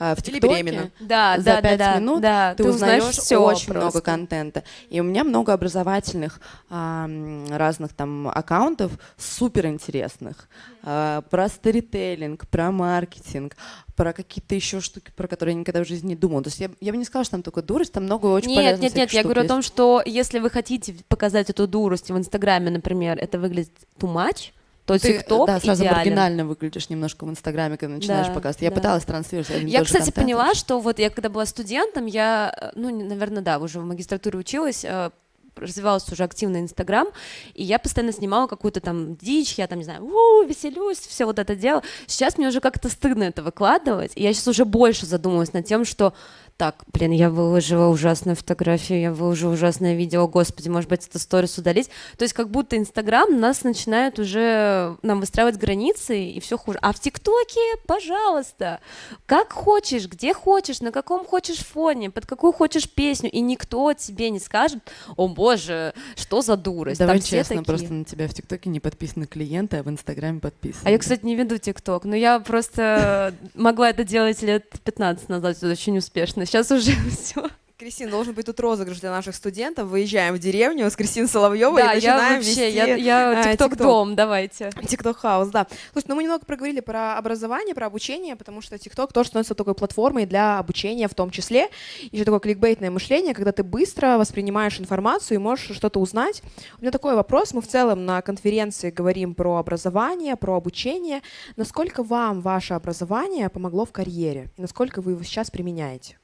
А В Или беременна. Да, за да, да, 5 да, минут да, ты, узнаешь всё очень много просто. контента. И у меня много образовательных ам, разных там аккаунтов супер интересных а, про сторителлинг, про маркетинг, про какие-то еще штуки, про которые я никогда в жизни не думала. То есть я, я бы не сказала, что там только дурость, там много очень Нет, полезных нет, нет, я говорю о есть. том, что если вы хотите показать эту дурость в Инстаграме, например, это выглядит too much, то Ты, ТикТок да, сразу идеален. маргинально выглядишь немножко в Инстаграме, когда начинаешь Да, показывать. Я да. пыталась транслировать Я, кстати, контент. поняла, что вот я когда была студентом, я, э, ну, наверное, да, уже в магистратуре училась, э, развивался уже активно Инстаграм, и я постоянно снимала какую-то там дичь, я там, не знаю, у веселюсь, все вот это дело. Сейчас мне уже как-то стыдно это выкладывать, и я сейчас уже больше задумываюсь над тем, что так, блин, я выложила ужасную фотографию, я выложила ужасное видео, господи, может быть, это сторис удалить. То есть как будто Инстаграм нас начинает уже нам выстраивать границы, и все хуже. А в ТикТоке, пожалуйста, как хочешь, где хочешь, на каком хочешь фоне, под какую хочешь песню, и никто тебе не скажет, о боже, что за дурость. Давай Там честно, такие. просто на тебя в ТикТоке не подписаны клиенты, а в Инстаграме подписаны. А я, кстати, не веду ТикТок, но я просто могла это делать лет 15 назад очень успешно. Сейчас уже все. Кристин, должен быть тут розыгрыш для наших студентов. Выезжаем в деревню с Кристиной Соловьевой Да, и я начинаем вообще, вести я, я э, ТикТок дом, давайте. TikTok хаус, да. Слушай, ну мы немного проговорили про образование, про обучение, потому что TikTok тоже становится такой платформой для обучения в том числе. Еще такое кликбейтное мышление, когда ты быстро воспринимаешь информацию и можешь что-то узнать. У меня такой вопрос. Мы в целом на конференции говорим про образование, про обучение. Насколько вам ваше образование помогло в карьере? И насколько вы его сейчас применяете?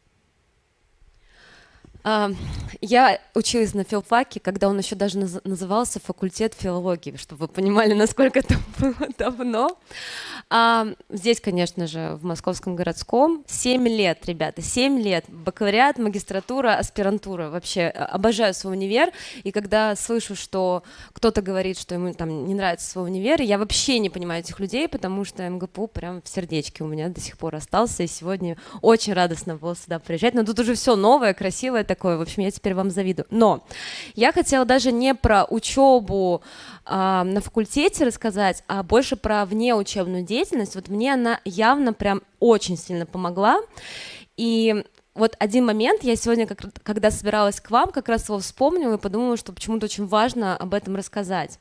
Я училась на филфаке, когда он еще даже наз- назывался факультет филологии, чтобы вы понимали, насколько это было давно. А, здесь, конечно же, в Московском городском 7 лет, ребята, 7 лет. Бакалавриат, магистратура, аспирантура. Вообще э, обожаю свой универ. И когда слышу, что кто-то говорит, что ему там не нравится свой универ, я вообще не понимаю этих людей, потому что МГПУ прям в сердечке у меня до сих пор остался. И сегодня очень радостно было сюда приезжать. Но тут уже все новое, красивое такое. В общем, я теперь вам завидую. Но я хотела даже не про учебу, а, на факультете рассказать, а больше про внеучебную деятельность. Вот мне она явно прям очень сильно помогла. И вот один момент, я сегодня, как, когда собиралась к вам, как раз его вспомнила и подумала, что почему-то очень важно об этом рассказать.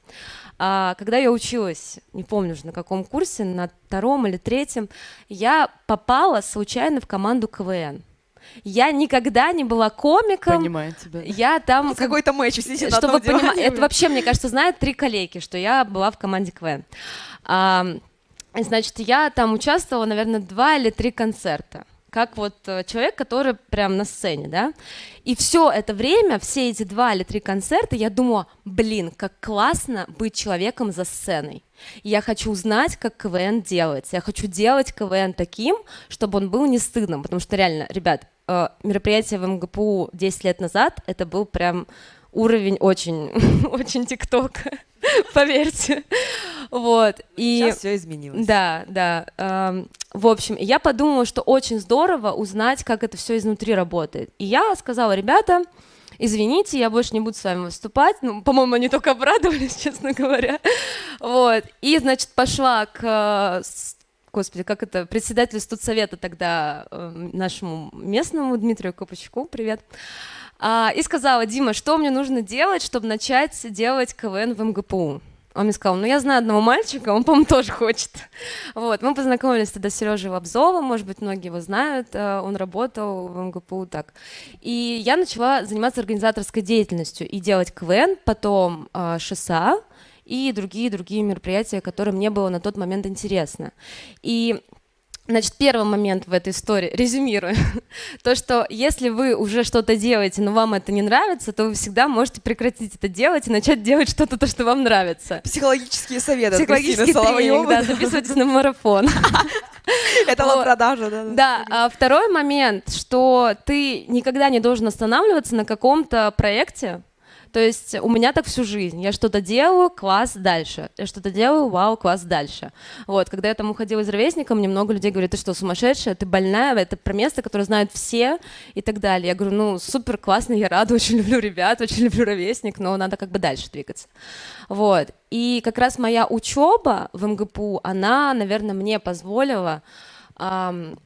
А, когда я училась, не помню уже на каком курсе, на втором или третьем, я попала случайно в команду КВН. Я никогда не была комиком. Понимаю тебя. Я там... Ну, Какой-то матч сидит на Чтобы диване. это вообще, мне кажется, знают три коллеги, что я была в команде КВН. А, значит, я там участвовала, наверное, два или три концерта как вот э, человек, который прям на сцене, да, и все это время, все эти два или три концерта, я думала, блин, как классно быть человеком за сценой. Я хочу узнать, как КВН делается. Я хочу делать КВН таким, чтобы он был не стыдным, потому что реально, ребят, э, мероприятие в МГПУ 10 лет назад, это был прям уровень очень, очень тиктока, поверьте. Вот. И... Сейчас все изменилось. Да, да. Эм, в общем, я подумала, что очень здорово узнать, как это все изнутри работает. И я сказала, ребята, извините, я больше не буду с вами выступать. Ну, по-моему, они только обрадовались, честно говоря. Вот. И, значит, пошла к э, Господи, как это, председателю студсовета тогда э, нашему местному Дмитрию Копачку, привет, А, и сказала, Дима, что мне нужно делать, чтобы начать делать КВН в МГПУ? Он мне сказал, ну я знаю одного мальчика, он, по-моему, тоже хочет. Вот, мы познакомились тогда с Сережей Лобзовым, может быть, многие его знают, э, он работал в МГПУ так. И я начала заниматься организаторской деятельностью и делать КВН, потом э, и другие-другие мероприятия, которые мне было на тот момент интересно. И Значит, первый момент в этой истории, резюмирую, то, что если вы уже что-то делаете, но вам это не нравится, то вы всегда можете прекратить это делать и начать делать что-то, то, что вам нравится. Психологические советы Психологический тренинг, да, записывайтесь на марафон. Это вот продажа, да. Да, а второй момент, что ты никогда не должен останавливаться на каком-то проекте. То есть у меня так всю жизнь. Я что-то делаю, класс, дальше. Я что-то делаю, вау, класс, дальше. Вот, когда я там уходила из ровесника, мне много людей говорят, ты что, сумасшедшая, ты больная, это про место, которое знают все и так далее. Я говорю, ну, супер, классно, я рада, очень люблю ребят, очень люблю ровесник, но надо как бы дальше двигаться. Вот. И как раз моя учеба в МГПУ, она, наверное, мне позволила ам,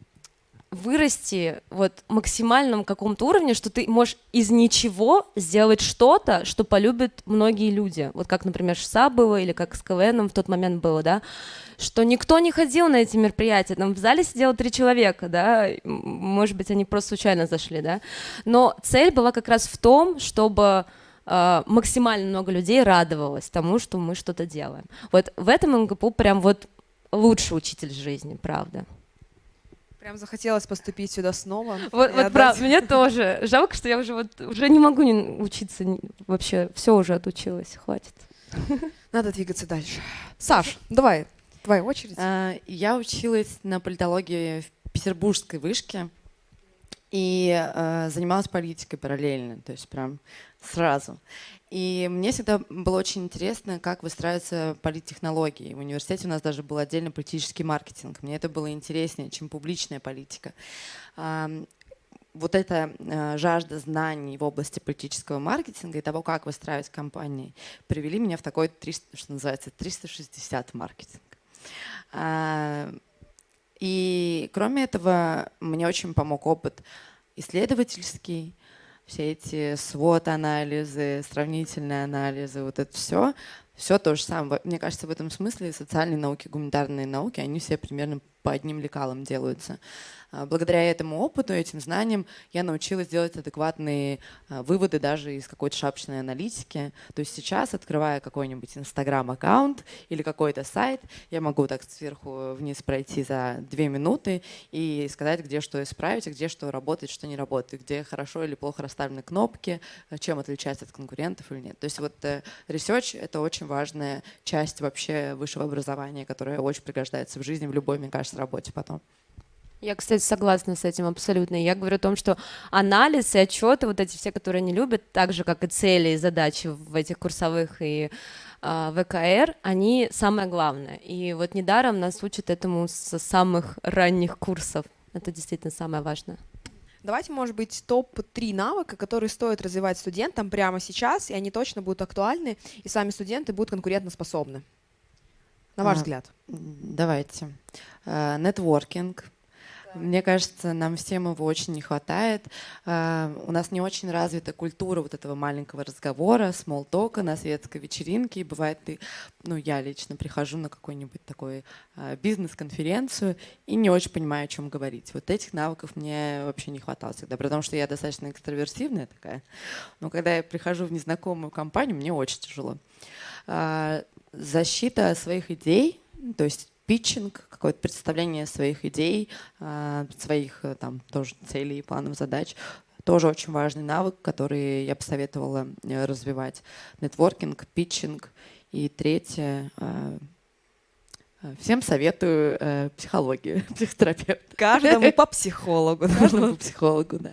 вырасти вот максимальном каком-то уровне, что ты можешь из ничего сделать что-то, что полюбят многие люди. Вот как, например, ШСА было, или как с КВНом в тот момент было, да, что никто не ходил на эти мероприятия, там в зале сидело три человека, да, может быть, они просто случайно зашли, да, но цель была как раз в том, чтобы э, максимально много людей радовалось тому, что мы что-то делаем. Вот в этом МГПУ прям вот лучший учитель жизни, правда. Прям захотелось поступить сюда снова. Вот, вот правда, мне тоже. Жалко, что я уже вот уже не могу не учиться вообще. Все уже отучилась, хватит. Надо двигаться дальше. Саш, давай, твоя очередь. А, Я училась на политологии в Петербургской вышке и э, занималась политикой параллельно, то есть прям сразу. И мне всегда было очень интересно, как выстраиваются политтехнологии. В университете у нас даже был отдельно политический маркетинг. Мне это было интереснее, чем публичная политика. Вот эта э, жажда знаний в области политического маркетинга и того, как выстраивать компании, привели меня в такой, 300, что называется, 360 маркетинг. И кроме этого, мне очень помог опыт исследовательский, все эти свод-анализы, сравнительные анализы, вот это все, все то же самое. Мне кажется, в этом смысле социальные науки, гуманитарные науки, они все примерно по одним лекалам делаются. А, Благодаря этому опыту, этим знаниям я научилась делать адекватные а, выводы даже из какой-то шапочной аналитики. То есть сейчас, открывая какой-нибудь инстаграм-аккаунт или какой-то сайт, я могу так сверху вниз пройти за две минуты и сказать, где что исправить, а где что работает, что не работает, где хорошо или плохо расставлены кнопки, чем отличается от конкурентов или нет. То есть вот э, research — это очень важная часть вообще высшего образования, которая очень пригождается в жизни, в любой, мне кажется, работе потом. Я, кстати, согласна с этим абсолютно. Я говорю о том, что анализ и отчеты, вот эти все, которые не любят, так же, как и цели и задачи в этих курсовых и э, ВКР, они самое главное. И вот недаром нас учат этому с самых ранних курсов. Это действительно самое важное. Давайте, может быть, топ-3 навыка, которые стоит развивать студентам прямо сейчас, и они точно будут актуальны, и сами студенты будут конкурентоспособны. На ваш А, взгляд. Давайте. Э, Нетворкинг. Мне кажется, нам всем его очень не хватает. Э, У нас не очень развита культура вот этого маленького разговора, смолтока на светской вечеринке. И бывает, ты, ну, я лично прихожу на какой-нибудь такой э, бизнес-конференцию и не очень понимаю, о чем говорить. Вот этих навыков мне вообще не хватало всегда, потому что я достаточно экстраверсивная такая. Но когда я прихожу в незнакомую компанию, мне очень тяжело. Защита своих идей, то есть питчинг, какое-то представление своих идей, а, своих э, там тоже целей планов задач. Тоже очень важный навык, который я посоветовала э, развивать. Нетворкинг, питчинг. И третье, а, а, всем советую э, психологию, психотерапевт. Каждому по психологу. Каждому психологу, да.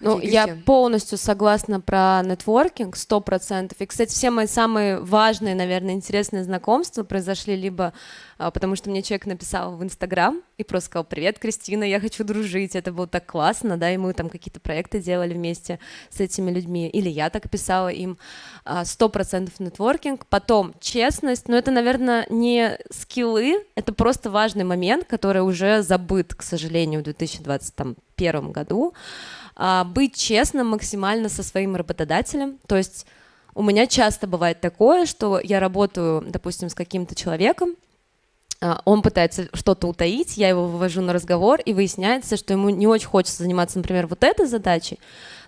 Ну, я полностью согласна про нетворкинг, сто процентов. И, кстати, все мои самые важные, наверное, интересные знакомства произошли либо а, потому, что мне человек написал в Инстаграм и просто сказал, привет, Кристина, я хочу дружить, это было так классно, да, и мы там какие-то проекты делали вместе с этими людьми, или я так писала им, А, сто процентов нетворкинг, потом честность, но это, наверное, не скиллы, это просто важный момент, который уже забыт, к сожалению, в 2021 году, быть честным максимально со своим работодателем. То есть у меня часто бывает такое, что я работаю, допустим, с каким-то человеком, а, он пытается что-то утаить, я его вывожу на разговор, и выясняется, что ему не очень хочется заниматься, например, вот этой задачей,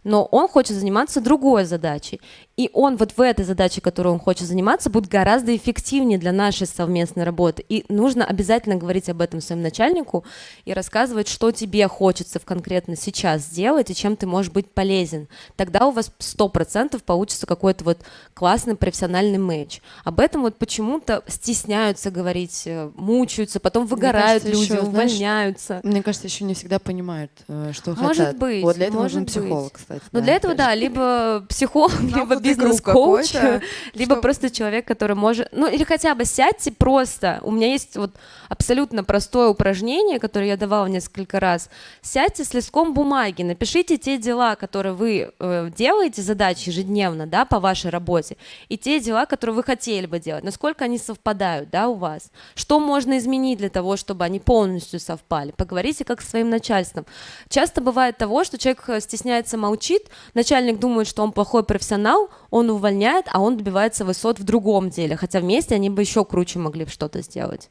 но он хочет заниматься другой задачей. И он вот в этой задаче, которой он хочет заниматься, будет гораздо эффективнее для нашей совместной работы. И нужно обязательно говорить об этом своему начальнику и рассказывать, что тебе хочется в конкретно сейчас сделать и чем ты можешь быть полезен. Тогда у вас сто процентов получится какой-то вот классный профессиональный матч. Об этом вот почему-то стесняются говорить, э, мучаются, потом выгорают кажется, люди, знаешь, увольняются. Мне кажется, еще не всегда понимают, э, что Может хотят. быть, Вот для этого может нужен быть. психолог, кстати. Но да, для этого, опять же. да, либо психолог, либо Замкнутый круг бизнес-коуч, либо что- просто человек, который может... Ну, или хотя бы сядьте просто. У меня есть вот абсолютно простое упражнение, которое я давала несколько раз. Сядьте с листком бумаги, напишите те дела, которые вы э, делаете, задачи ежедневно, да, по вашей работе, и те дела, которые вы хотели бы делать, насколько они совпадают, да, у вас. Что можно изменить для того, чтобы они полностью совпали? Поговорите как с своим начальством. Часто бывает того, что человек э, стесняется, молчит, начальник думает, что он плохой профессионал, он увольняет, а он добивается высот в другом деле, хотя вместе они бы еще круче могли что-то сделать.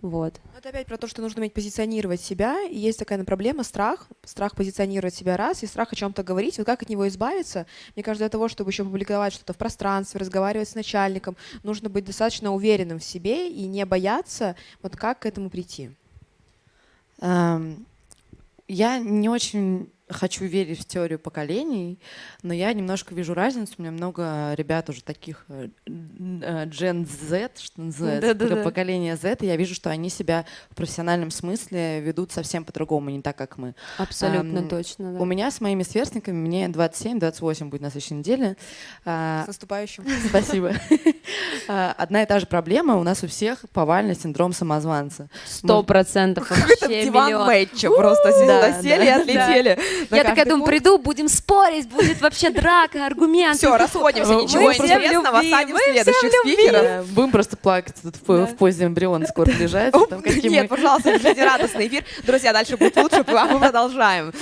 Вот. Это опять про то, что нужно уметь позиционировать себя. И есть такая проблема страх. Страх позиционировать себя раз, и страх о чем-то говорить. Вот как от него избавиться? Мне кажется, для того, чтобы еще публиковать что-то в пространстве, разговаривать с начальником, нужно быть достаточно уверенным в себе и не бояться. Вот как к этому прийти? Эм, Я не очень хочу верить в теорию поколений, но я немножко вижу разницу. У меня много ребят уже таких э, э, Gen Z, что называется, Да-да-да. поколение Z, и я вижу, что они себя в профессиональном смысле ведут совсем по-другому, не так, как мы. Абсолютно Ам, точно. да. У меня с моими сверстниками, мне 27-28 будет на следующей неделе. а, С наступающим. Спасибо. А, Одна и та же проблема у нас у всех повальный синдром самозванца. Сто процентов вообще диван мэтча просто Да, сели и да, отлетели. Я такая думаю, приду, будем спорить, будет вообще драка, аргументы. Все, расходимся, Мы ничего интересного, всем следующих спикеров. Э, Будем просто плакать тут в, позе эмбриона скоро лежать. Нет, пожалуйста, держите радостный эфир. Друзья, дальше будет лучше, а мы продолжаем.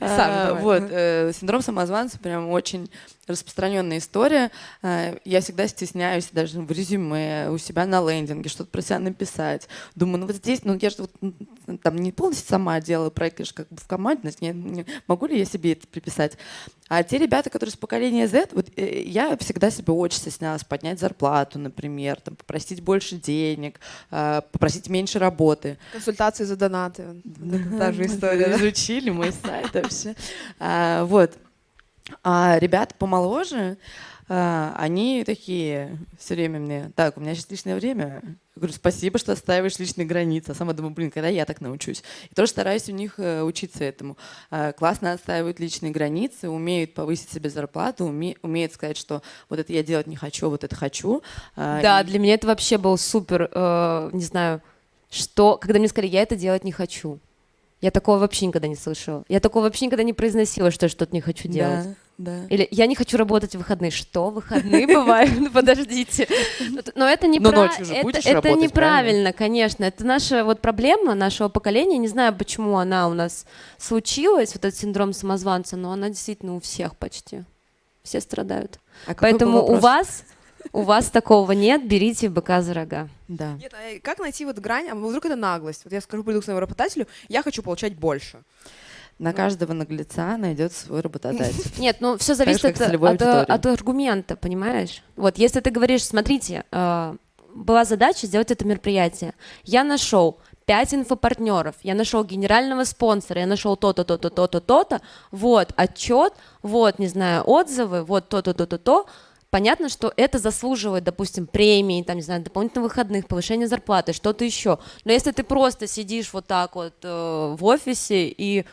А. Вот, э, синдром самозванца прям очень распространенная история. А, Я всегда стесняюсь даже в резюме у себя на лендинге что-то про себя написать. Думаю, ну вот здесь, ну я же вот, там не полностью сама делаю проект, я же как бы в команде, значит, не- не- могу ли я себе это приписать? А те ребята, которые с поколения Z, вот э, я всегда себе очень стеснялась поднять зарплату, например, там, попросить больше денег, а, попросить меньше работы. Консультации за донаты. Та же история. Изучили мой сайт вообще. А, Вот. А ребята помоложе, а, они такие все время мне, так, у меня сейчас личное время. Говорю, спасибо, что отстаиваешь личные границы. А сама думаю, блин, когда я так научусь? И тоже стараюсь у них э, учиться этому. А, классно отстаивают личные границы, умеют повысить себе зарплату, уме, умеют сказать, что вот это я делать не хочу, вот это хочу. А, да, и... для меня это вообще был супер, э, не знаю, что, когда мне сказали, я это делать не хочу. Я такого вообще никогда не слышала. Я такого вообще никогда не произносила, что я что-то не хочу делать. Да. Да. Или я не хочу работать в выходные. Что выходные бывают? Ну подождите. Но это не Но ночью же будешь Это неправильно, конечно. Это наша вот проблема нашего поколения. Не знаю, почему она у нас случилась, вот этот синдром самозванца, но она действительно у всех почти. Все страдают. А Поэтому у вас у вас такого нет, берите быка за рога. Да. Нет, а как найти вот грань, а вдруг это наглость? Вот я скажу, приду к своему работодателю, я хочу получать больше. На каждого наглеца найдет свой работодатель. Нет, ну все зависит от, от, от аргумента, понимаешь? Вот, если ты говоришь, смотрите, э, была задача сделать это мероприятие. Я нашел пять инфопартнеров, я нашел генерального спонсора, я нашел то-то, то-то, то-то, то-то, вот отчет, вот, не знаю, отзывы, вот то-то, то-то, то. Понятно, что это заслуживает, допустим, премии, там, не знаю, дополнительных выходных, повышения зарплаты, что-то еще. Но если ты просто сидишь вот так вот э, в офисе и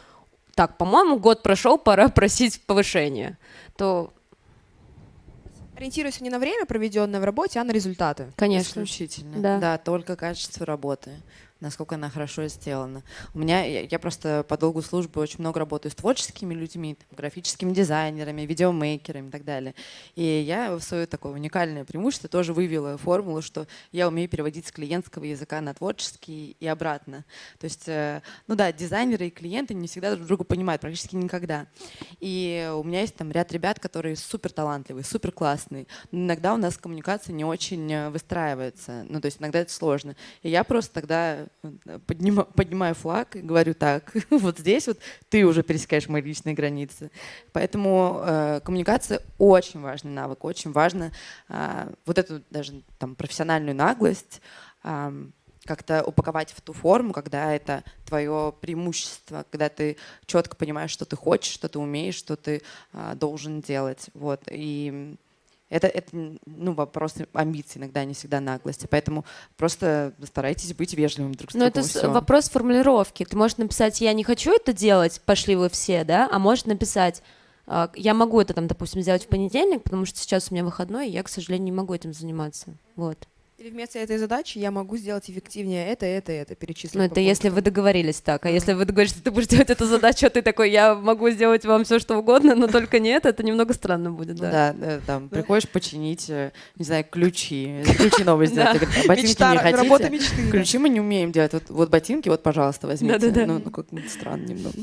так, по-моему, год прошел, пора просить повышения, то Ориентируйся не на время, проведенное в работе, а на результаты. Конечно. Исключительно. Да, да только качество работы насколько она хорошо сделана. У меня, я, я просто по долгу службы очень много работаю с творческими людьми, там, графическими дизайнерами, видеомейкерами и так далее. И я в свое такое уникальное преимущество тоже вывела формулу, что я умею переводить с клиентского языка на творческий и обратно. То есть, э, ну да, дизайнеры и клиенты не всегда друг друга понимают, практически никогда. И у меня есть там ряд ребят, которые супер талантливые, супер классные. Но иногда у нас коммуникация не очень э, выстраивается. Ну, то есть иногда это сложно. И я просто тогда поднимаю, поднимаю флаг и говорю так, вот здесь вот ты уже пересекаешь мои личные границы. Поэтому э, коммуникация очень важный навык, очень важно э, вот эту даже там профессиональную наглость э, как-то упаковать в ту форму, когда это твое преимущество, когда ты четко понимаешь, что ты хочешь, что ты умеешь, что ты э, должен делать. Вот. И это, это ну, вопрос амбиций, иногда не всегда наглости. Поэтому просто старайтесь быть вежливым друг с другом. Но это все. вопрос формулировки. Ты можешь написать «я не хочу это делать, пошли вы все», да? А можешь написать «А, «я могу это, там, допустим, сделать в понедельник, потому что сейчас у меня выходной, и я, к сожалению, не могу этим заниматься». Вот. Или вместо этой задачи я могу сделать эффективнее это, это, это, перечислить. Ну, это если вы договорились так. А если вы договорились, что ты будешь делать эту задачу, а ты такой, я могу сделать вам все, что угодно, но только нет, это немного странно будет, да. Да, да там, приходишь починить, э, не знаю, ключи, ключи новые сделать. А ботинки не хотите? Ключи мы не умеем делать. Вот ботинки, вот, пожалуйста, возьмите. Ну, ну как странно немного.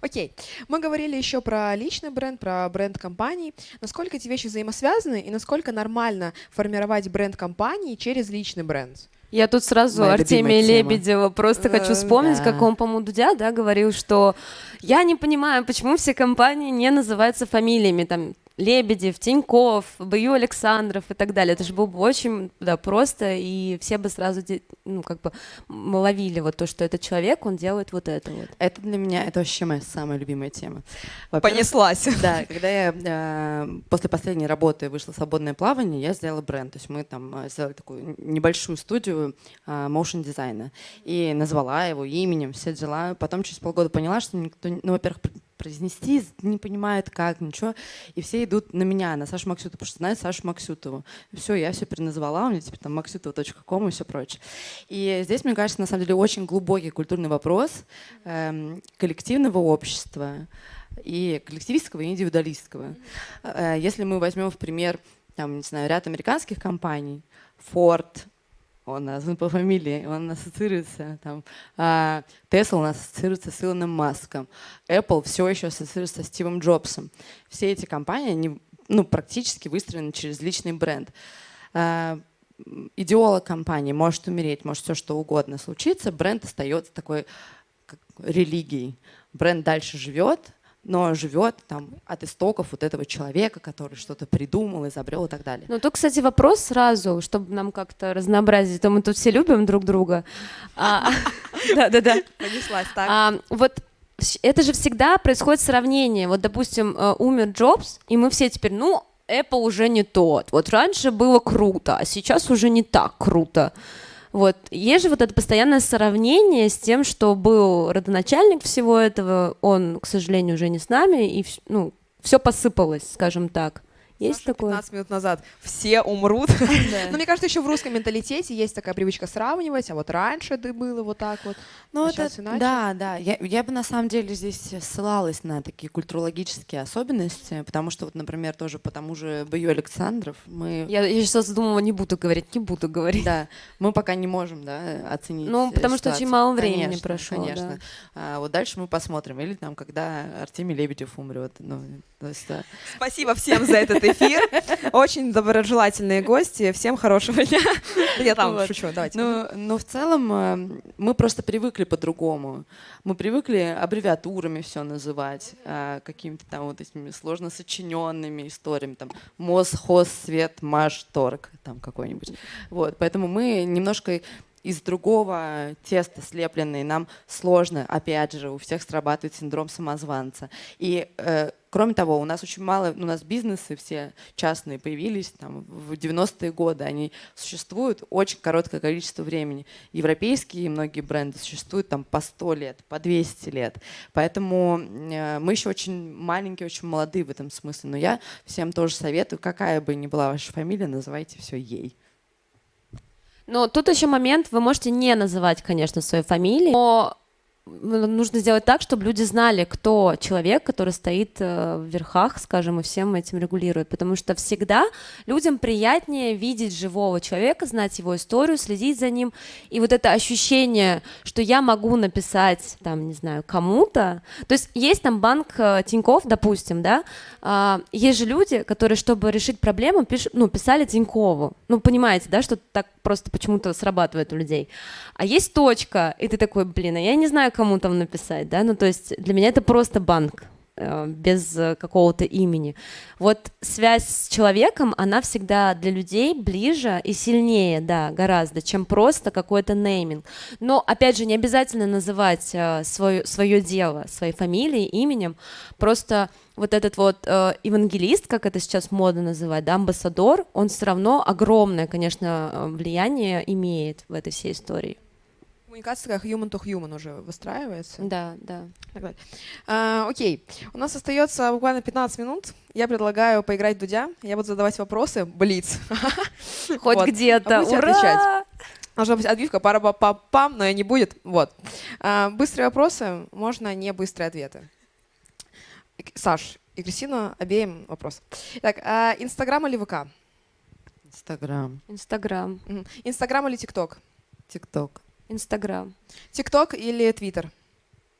Окей. Мы говорили еще про личный бренд, про бренд компании. Насколько эти вещи взаимосвязаны и насколько нормально формировать бренд компании через личный бренд? Я тут сразу Моя Артемия Лебедева просто хочу э, вспомнить, да. как он, по-моему, Дудя, да, говорил, что я не понимаю, почему все компании не называются фамилиями, там, Лебедев, Тиньков, Бою Александров и так далее. Это же было бы очень да, просто, и все бы сразу ну, как бы ловили вот то, что этот человек, он делает вот это вот. Это для меня, это вообще моя самая любимая тема. Понеслась. Да, когда я э, после последней работы вышла в свободное плавание, я сделала бренд. То есть мы там э, сделали такую небольшую студию э, motion дизайна и назвала его именем, все дела. Потом через полгода поняла, что никто, ну, во-первых, произнести, не понимает как, ничего. И все идут на меня, на Сашу Максютову, потому что знают Сашу Максютову. Все, я все переназвала, у меня теперь там максютова.ком и все прочее. И здесь, мне кажется, на самом деле очень глубокий культурный вопрос эм, коллективного общества и коллективистского, и индивидуалистского. Э, если мы возьмем в пример, там, не знаю, ряд американских компаний, Ford, он назван по фамилии, он ассоциируется, там, а, Tesla у нас ассоциируется с Илоном Маском, Apple все еще ассоциируется со Стивом Джобсом. Все эти компании, они ну, практически выстроены через личный бренд. А, идеолог компании может умереть, может все что угодно случиться, бренд остается такой как религией. Бренд дальше живет, но живет там от истоков вот этого человека, который что-то придумал, изобрел и так далее. Ну, тут, кстати, вопрос сразу, чтобы нам как-то разнообразить, то мы тут все любим друг друга. А, да-да-да. Понеслась, так. Вот это же всегда происходит сравнение. Вот, допустим, э, умер Джобс, и мы все теперь, ну, Apple уже не тот. Вот раньше было круто, а сейчас уже не так круто. Вот. Есть же вот это постоянное сравнение с тем, что был родоначальник всего этого, он, к сожалению, уже не с нами, и ну, все посыпалось, скажем так. Есть такое? 15 минут назад все умрут. Но мне кажется, еще в русском менталитете есть такая привычка сравнивать, а вот раньше ты было вот так вот. Ну, а это, да, да. Я, бы на самом деле здесь ссылалась на такие культурологические особенности, потому что, вот, например, тоже по тому же Бою Александров мы... Я, сейчас думала, не буду говорить, не буду говорить. Да, мы пока не можем, да, оценить Ну, потому ситуацию. что очень мало времени прошло, Конечно. А, вот дальше мы посмотрим. Или там, когда Артемий Лебедев умрет. Ну, то есть, да. Спасибо всем за этот эфир. Очень доброжелательные гости. Всем хорошего дня. Я там вот. шучу, давайте. Ну, но в целом э, мы просто привыкли по-другому. Мы привыкли аббревиатурами все называть, э, какими-то там вот этими сложно сочиненными историями, там МОЗ, ХОЗ, СВЕТ, МАШ, ТОРГ, там какой-нибудь. Вот, поэтому мы немножко из другого теста слепленные, нам сложно, опять же, у всех срабатывает синдром самозванца. И э, кроме того, у нас очень мало, у нас бизнесы все частные появились там в 90-е годы, они существуют очень короткое количество времени. Европейские многие бренды существуют там по 100 лет, по 200 лет. Поэтому э, мы еще очень маленькие, очень молодые в этом смысле. Но я всем тоже советую, какая бы ни была ваша фамилия, называйте все ей. Но тут еще момент, вы можете не называть, конечно, свою фамилию, но нужно сделать так, чтобы люди знали, кто человек, который стоит э, в верхах, скажем, и всем этим регулирует. Потому что всегда людям приятнее видеть живого человека, знать его историю, следить за ним. И вот это ощущение, что я могу написать, там, не знаю, кому-то. То есть есть там банк э, Тиньков, допустим, да, а, есть же люди, которые, чтобы решить проблему, пишут, ну, писали Тинькову. Ну, понимаете, да, что так просто почему-то срабатывает у людей. А есть точка, и ты такой, блин, а я не знаю, кому там написать, да, ну то есть для меня это просто банк без какого-то имени. Вот связь с человеком, она всегда для людей ближе и сильнее, да, гораздо, чем просто какой-то нейминг. Но, опять же, не обязательно называть э, свое, свое дело своей фамилией, именем, просто вот этот вот э, евангелист, как это сейчас модно называть, да, амбассадор, он все равно огромное, конечно, э, влияние имеет в этой всей истории. Коммуникация как human to human уже выстраивается. Да, да. А, окей, у нас остается буквально 15 минут. Я предлагаю поиграть в Дудя. Я буду задавать вопросы. Блиц. Хоть вот. где-то. А Ура! отвечать. Должна быть отбивка, пара па па пам но и не будет. Вот. А, быстрые вопросы, можно не быстрые ответы. Саш и Кристина, обеим вопрос. Так, а, Инстаграм или ВК? Инстаграм. Инстаграм. Инстаграм или ТикТок? ТикТок. Инстаграм. ТикТок или Твиттер?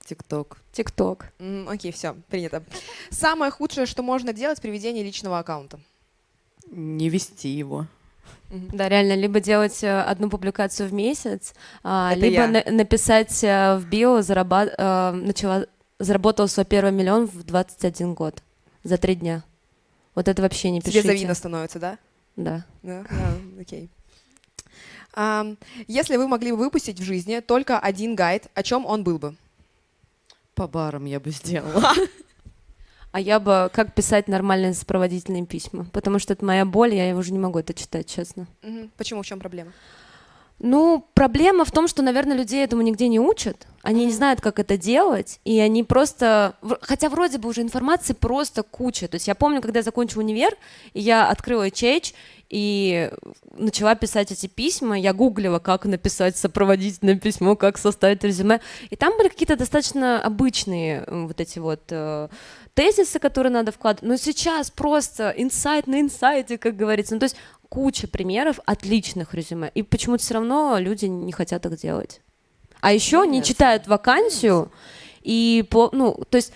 ТикТок. ТикТок. Окей, все, принято. Самое худшее, что можно делать при ведении личного аккаунта? Не вести его. Да, реально, либо делать э, одну публикацию в месяц, а, либо на написать э, в био, зарабат э, начала, заработал свой первый миллион в 21 год за три дня. Вот это вообще не пишите. Тебе завидно становится, да? Да. Да, да окей. Если вы могли бы выпустить в жизни только один гайд, о чем он был бы? По барам я бы сделала. А я бы как писать нормальные сопроводительные письма, потому что это моя боль, я уже не могу это читать, честно. Почему? В чем проблема? Ну, проблема в том, что, наверное, людей этому нигде не учат. Они не знают, как это делать, и они просто... Хотя вроде бы уже информации просто куча. То есть я помню, когда я закончила универ, и я открыла HH, и начала писать эти письма, я гуглила, как написать сопроводительное письмо, как составить резюме, и там были какие-то достаточно обычные вот эти вот э, тезисы, которые надо вкладывать, но сейчас просто инсайт на инсайте, как говорится, ну то есть куча примеров отличных резюме, и почему-то все равно люди не хотят их делать. А еще не читают вакансию, и, по, ну, то есть...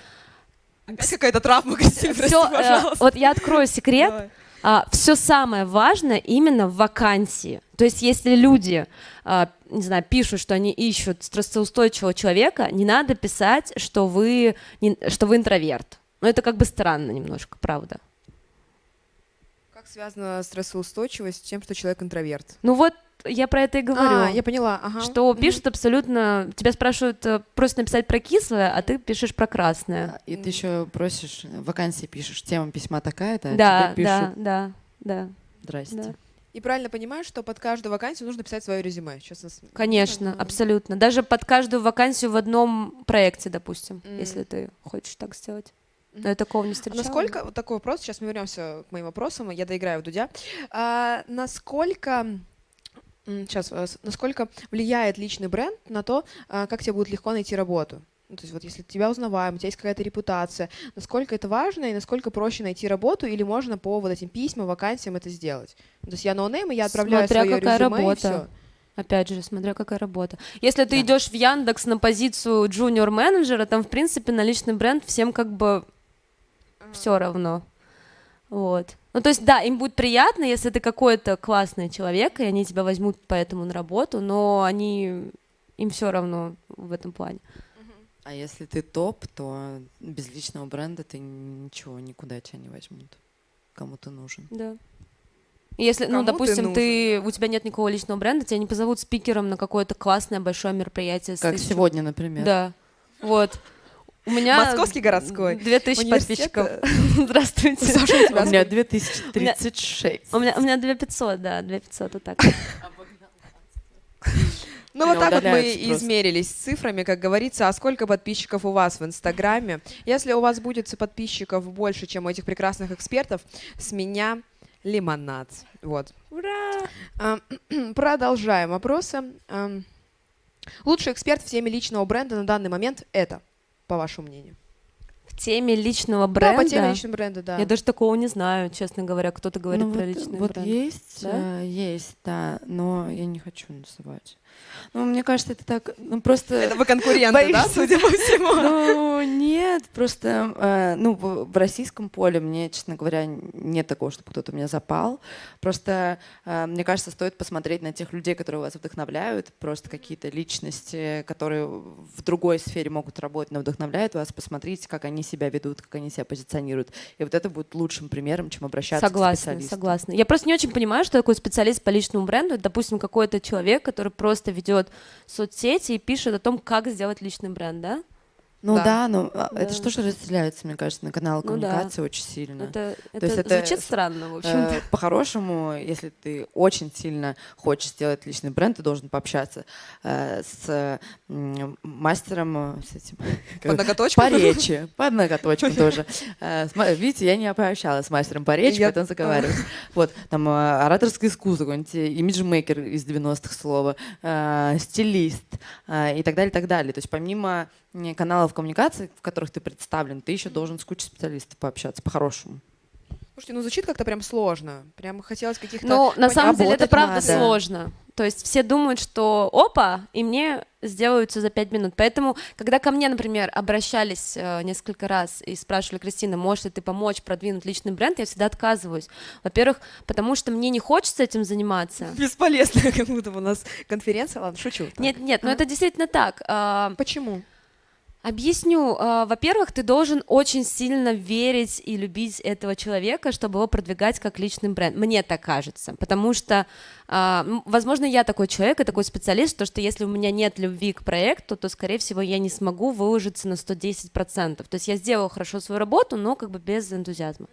Опять какая-то травма, Кристина, все, прости, э, Вот я открою секрет. Давай. А, все самое важное именно в вакансии. То есть если люди, а, не знаю, пишут, что они ищут стрессоустойчивого человека, не надо писать, что вы, не, что вы интроверт. Но это как бы странно немножко, правда. Как связана стрессоустойчивость с тем, что человек интроверт? Ну вот я про это и говорю. А, я поняла, ага. Что пишут абсолютно... Тебя спрашивают, э, просят написать про кислое, а ты пишешь про красное. И ты еще просишь, э, вакансии пишешь, тема письма такая-то, а да, тебе да, пишут, да, да, здрасте. да. И правильно понимаю, что под каждую вакансию нужно писать свое резюме. Сейчас нас- Конечно, Мгм. абсолютно. Даже под каждую вакансию в одном проекте, допустим, М. если ты хочешь так сделать. Но я такого не А встречала. насколько, вот такой вопрос, сейчас мы вернемся к моим вопросам, я доиграю в Дудя. А, насколько, сейчас, насколько влияет личный бренд на то, а, как тебе будет легко найти работу? Ну, то есть вот если тебя узнаваем, у тебя есть какая-то репутация, насколько это важно и насколько проще найти работу или можно по вот этим письмам, вакансиям это сделать? Ну, то есть я no name, и я отправляю Смотря свое какая резюме, и работа. всё. Опять же, смотря какая работа. Если ты Да. идешь в Яндекс на позицию junior менеджера, там, в принципе, на личный бренд всем как бы все равно. Вот. Ну, то есть, да, им будет приятно, если ты какой-то классный человек, и они тебя возьмут поэтому на работу, но они им все равно в этом плане. А если ты топ, то без личного бренда ты ничего, никуда тебя не возьмут. Кому ты нужен. Да. И Если, Кому ну, ты допустим, ты, нужен, у тебя нет никакого личного бренда, тебя не позовут спикером на какое-то классное большое мероприятие. Как тысячу- сегодня, например. Да. Вот. У меня Московский городской. Две тысячи Университет, подписчиков. э, Здравствуйте. Саша, у тебя У меня 2036. У меня, у меня 2500, да, 2500, вот так. Ну вот так вот мы просто. измерились цифрами, как говорится, а сколько подписчиков у вас в Инстаграме. Если у вас будет подписчиков больше, чем у этих прекрасных экспертов, с меня лимонад. Вот. Ура! А, Продолжаем вопросы. Ам, Лучший эксперт в теме личного бренда на данный момент это, по вашему мнению? В теме личного Да, бренда. по теме личного бренда, да. Я даже такого не знаю, честно говоря, кто-то говорит Ну, про вот, личный вот бренд. есть, Да? э, есть, да, но я не хочу называть. Ну, мне кажется, это так, ну, просто... Это вы конкуренты, да, Боишься? судя по всему? Ну, нет, просто, э, ну, в, в российском поле мне, честно говоря, нет такого, чтобы кто-то меня запал. Просто, э, мне кажется, стоит посмотреть на тех людей, которые вас вдохновляют, просто какие-то личности, которые в другой сфере могут работать, но вдохновляют вас. Посмотрите, как они себя ведут, как они себя позиционируют. И вот это будет лучшим примером, чем обращаться к Согласна, специалисту. согласна. Я просто не очень понимаю, что такое специалист по личному бренду. Это, допустим, какой-то человек, который просто ведет соцсети и пишет о том, как сделать личный бренд, да? Ну Да. да, но а, Да. это что же разделяется, мне кажется, на канал Ну да. коммуникации очень сильно. Это, это, есть это звучит странно, в общем. Э, По-хорошему, если ты очень сильно хочешь сделать личный бренд, ты должен пообщаться э, с м, мастером, э, с этим, По ноготочку? по речи, по ноготочкам тоже. Э, Видите, я не пообщалась с мастером по речи, Я- поэтому заговариваюсь. Вот, там э, ораторское искусство, какой-нибудь э, имиджмейкер из 90-х слова, э, стилист э, и так далее, и так далее. То есть помимо каналов коммуникации, в которых ты представлен, ты еще должен с кучей специалистов пообщаться по-хорошему. Слушайте, ну звучит как-то прям сложно. Прям хотелось каких-то... Ну, на самом деле, это правда надо. сложно. То есть все думают, что опа, и мне сделают все за пять минут. Поэтому, когда ко мне, например, обращались э, несколько раз и спрашивали, Кристина, можешь ли ты помочь продвинуть личный бренд, я всегда отказываюсь. Во-первых, потому что мне не хочется этим заниматься. Бесполезно, как будто у нас конференция. Ладно, шучу. Так. Нет, нет, но А. это действительно так. А, Почему? Объясню. А, Во-первых, ты должен очень сильно верить и любить этого человека, чтобы его продвигать как личный бренд. Мне так кажется. Потому что, м, возможно, я такой человек и такой специалист, то, что если у меня нет любви к проекту, то, скорее всего, я не смогу выложиться на 110%. То есть я сделала хорошо свою работу, но как бы без энтузиазма.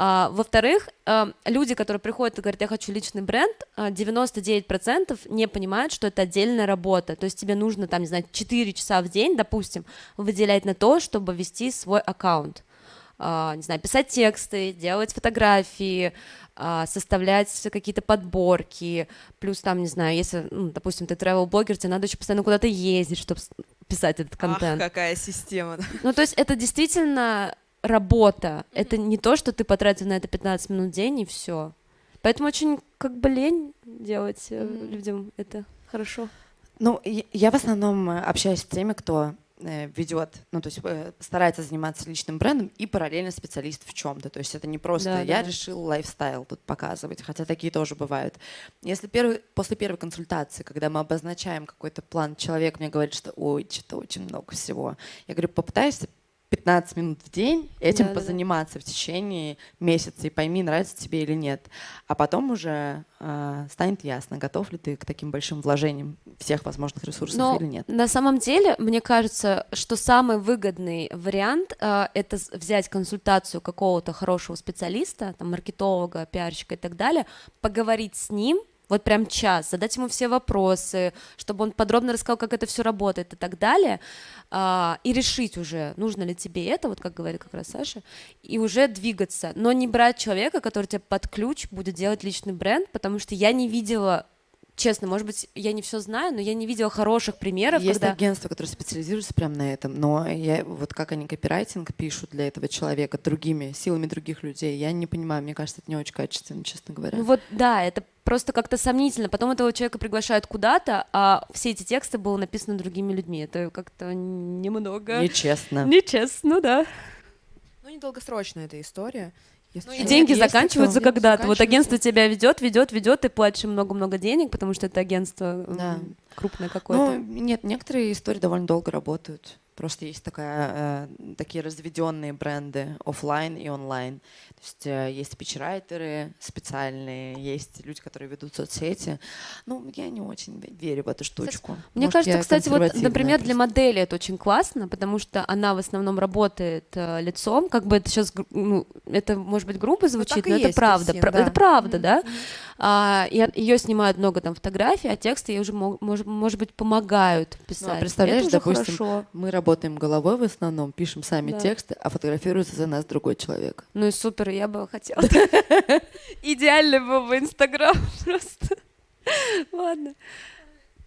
А, во-вторых, а, люди, которые приходят и говорят, я хочу личный бренд, а, 99% не понимают, что это отдельная работа. То есть тебе нужно, там, не знаю, 4 часа в день, допустим, выделять на то, чтобы вести свой аккаунт. А, не знаю, писать тексты, делать фотографии, а, составлять какие-то подборки, плюс там, не знаю, если, ну, допустим, ты travel-блогер, тебе надо еще постоянно куда-то ездить, чтобы писать этот контент. Ах, какая система. Ну, то есть это действительно работа. Это не то, что ты потратил на это 15 минут в день и все. Поэтому очень как бы лень делать Мгм. людям это хорошо. Ну, я- в основном э, общаюсь с теми, кто э, ведет, ну, то есть старается заниматься личным брендом и параллельно специалист в чем-то. То есть это не просто Да, я да. решил лайфстайл тут показывать, хотя такие тоже бывают. Если первый, после первой консультации, когда мы обозначаем какой-то план, человек мне говорит, что ой, что-то очень много всего. Я говорю, попытайся 15 минут в день этим Да-да-да. позаниматься в течение месяца и пойми, нравится тебе или нет. А потом уже э, станет ясно, готов ли ты к таким большим вложениям всех возможных ресурсов Но или нет. на самом деле, мне кажется, что самый выгодный вариант э, это взять консультацию какого-то хорошего специалиста, там, маркетолога, пиарщика и так далее, поговорить с ним, вот прям час, задать ему все вопросы, чтобы он подробно рассказал, как это все работает и так далее, а, и решить уже, нужно ли тебе это, вот как говорит как раз Саша, и уже двигаться, но не брать человека, который тебе под ключ будет делать личный бренд, потому что я не видела Честно, может быть, я не все знаю, но я не видела хороших примеров, Есть когда агентства, которые специализируются прямо на этом, но я, вот как они копирайтинг пишут для этого человека другими, силами других людей, я не понимаю, мне кажется, это не очень качественно, честно говоря. Ну вот да, это просто как-то сомнительно. Потом этого человека приглашают куда-то, а все эти тексты были написаны другими людьми. Это как-то немного Нечестно. нечестно, да. Ну, недолгосрочная эта история. Ну, И деньги есть заканчиваются когда-то. Вот агентство тебя ведет, ведет, ведет, ты платишь много-много денег, потому что это агентство Да. крупное Ну, какое-то. нет, некоторые истории довольно долго работают. Просто есть такая, э, такие разведенные бренды оффлайн и онлайн. То есть э, есть спичрайтеры специальные, есть люди, которые ведут соцсети. Ну, я не очень ве- верю в эту штучку. Мне Может, кажется, кстати, вот, например, для просто. модели это очень классно, потому что она в основном работает э, лицом, как бы это сейчас, ну, это может быть грубо звучит, так и но это правда, пра- да. это правда, да. А, ее снимают много там фотографий, а тексты ей уже мог- может, может быть помогают писать. И представляешь, это уже допустим, хорошо. Мы работаем головой в основном, пишем сами Да. тексты, а фотографируется за нас другой человек. Ну и супер, я бы хотела. Идеальный был бы Инстаграм просто. Ладно.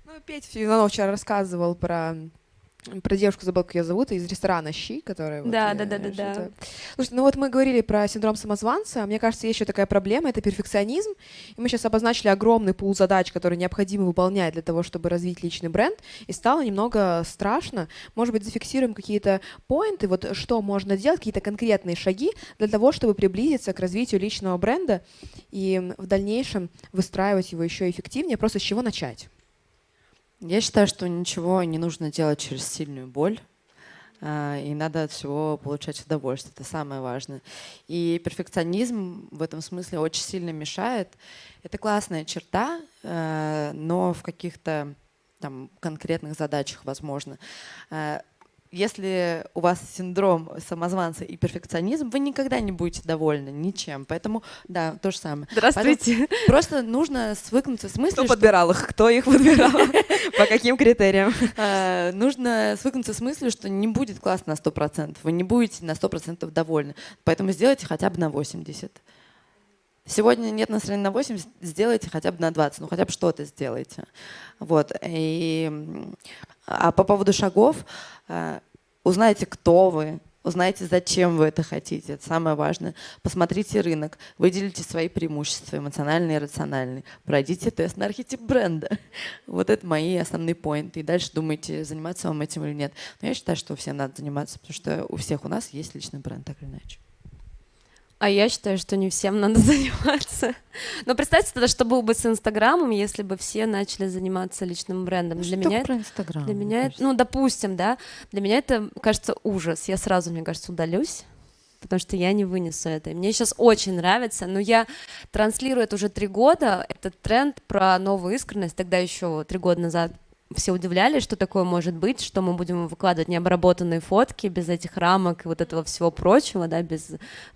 Ну, Петя Филонов вчера рассказывал про про девушку, забыл, как ее зовут, из ресторана «Щи», которая... вот, Да, э, да, да, да, да. Слушайте, ну вот мы говорили про синдром самозванца, мне кажется, есть еще такая проблема, это перфекционизм, и мы сейчас обозначили огромный пул задач, которые необходимо выполнять для того, чтобы развить личный бренд, и стало немного страшно. Может быть, зафиксируем какие-то поинты, вот что можно делать, какие-то конкретные шаги для того, чтобы приблизиться к развитию личного бренда и в дальнейшем выстраивать его еще эффективнее, просто с чего начать? Я считаю, что ничего не нужно делать через сильную боль. а, И надо от всего получать удовольствие. Это самое важное. И перфекционизм в этом смысле очень сильно мешает. Это классная черта, э, но в каких-то конкретных задачах возможно. Если у вас синдром самозванца и перфекционизм, вы никогда не будете довольны ничем. Поэтому, да, то же самое. Здравствуйте. Просто нужно свыкнуться с мыслью, Кто что подбирал их? Кто их подбирал? По каким критериям? Э, нужно свыкнуться с мыслью, что не будет класс на 100%. Вы не будете на 100% довольны. Поэтому сделайте хотя бы на 80%. Сегодня нет настроения на 80, сделайте хотя бы на 20, ну хотя бы что-то сделайте. Вот. И, а по поводу шагов, э, узнайте, кто вы, узнайте, зачем вы это хотите, это самое важное. Посмотрите рынок, выделите свои преимущества, эмоциональные и рациональные. Пройдите тест на архетип бренда. Вот это мои основные поинты. И дальше думайте, заниматься вам этим или нет. Но я считаю, что всем надо заниматься, потому что у всех у нас есть личный бренд, так или иначе. А я считаю, что не всем надо заниматься. Но представьте тогда, что было бы с Инстаграмом, если бы все начали заниматься личным брендом. Для меня это про Инстаграм. Для меня, это, ну, допустим, да, для меня это, кажется, ужас. Я сразу, мне кажется, удалюсь, потому что я не вынесу это. И Мне сейчас очень нравится, но я транслирую это уже три года, этот тренд про новую искренность. Тогда еще три года назад все удивлялись, что такое может быть, что мы будем выкладывать необработанные фотки без этих рамок и вот этого всего прочего, да, без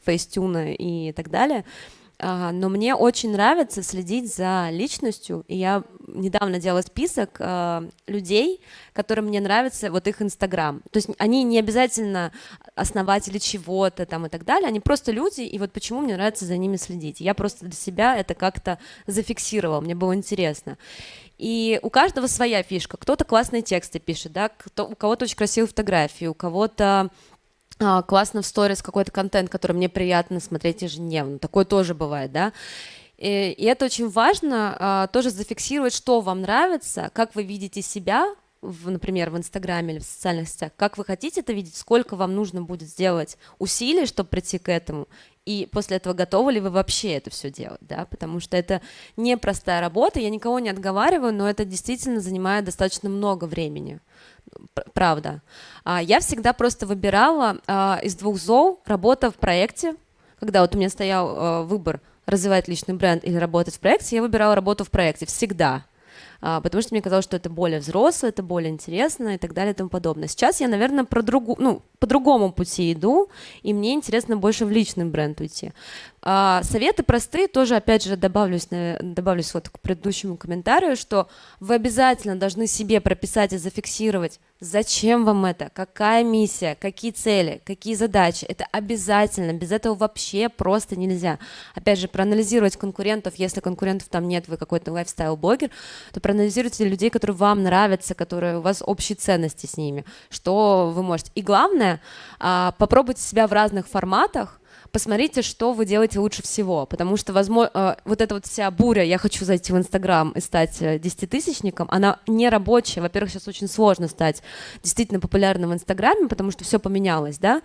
фейстюна и так далее. А, но мне очень нравится следить за личностью, и я недавно делала список а, людей, которым мне нравится вот их Инстаграм. То есть они не обязательно основатели чего-то там и так далее, они просто люди, и вот почему мне нравится за ними следить. Я просто для себя это как-то зафиксировала, мне было интересно. И у каждого своя фишка. Кто-то классные тексты пишет, да, кто, у кого-то очень красивые фотографии, у кого-то классно в сторис какой-то контент, который мне приятно смотреть ежедневно. Такое тоже бывает, да. И, и это очень важно а, тоже зафиксировать, что вам нравится, как вы видите себя, в, например, в Инстаграме или в социальных сетях, как вы хотите это видеть, сколько вам нужно будет сделать усилий, чтобы прийти к этому, и после этого готовы ли вы вообще это все делать, да, потому что это непростая работа, я никого не отговариваю, но это действительно занимает достаточно много времени. правда. А, я всегда просто выбирала а, из двух зол работа в проекте, когда вот у меня стоял а, выбор развивать личный бренд или работать в проекте, я выбирала работу в проекте всегда. А, потому что мне казалось, что это более взрослое, это более интересно и так далее и тому подобное. Сейчас я, наверное, про другу, ну, по другому пути иду, и мне интересно больше в личный бренд уйти. А, советы простые, тоже, опять же, добавлюсь, добавлюсь вот к предыдущему комментарию, что вы обязательно должны себе прописать и зафиксировать, зачем вам это, какая миссия, какие цели, какие задачи. Это обязательно, без этого вообще просто нельзя. Опять же, проанализировать конкурентов, если конкурентов там нет, вы какой-то лайфстайл-блогер, то проанализируйте людей, которые вам нравятся, которые у вас общие ценности с ними, что вы можете. И главное, а, попробуйте себя в разных форматах, посмотрите, что вы делаете лучше всего, потому что, возможно, э, вот эта вот вся буря, я хочу зайти в Инстаграм и стать э, десятитысячником, она не рабочая, во-первых, сейчас очень сложно стать действительно популярным в Инстаграме, потому что все поменялось, да,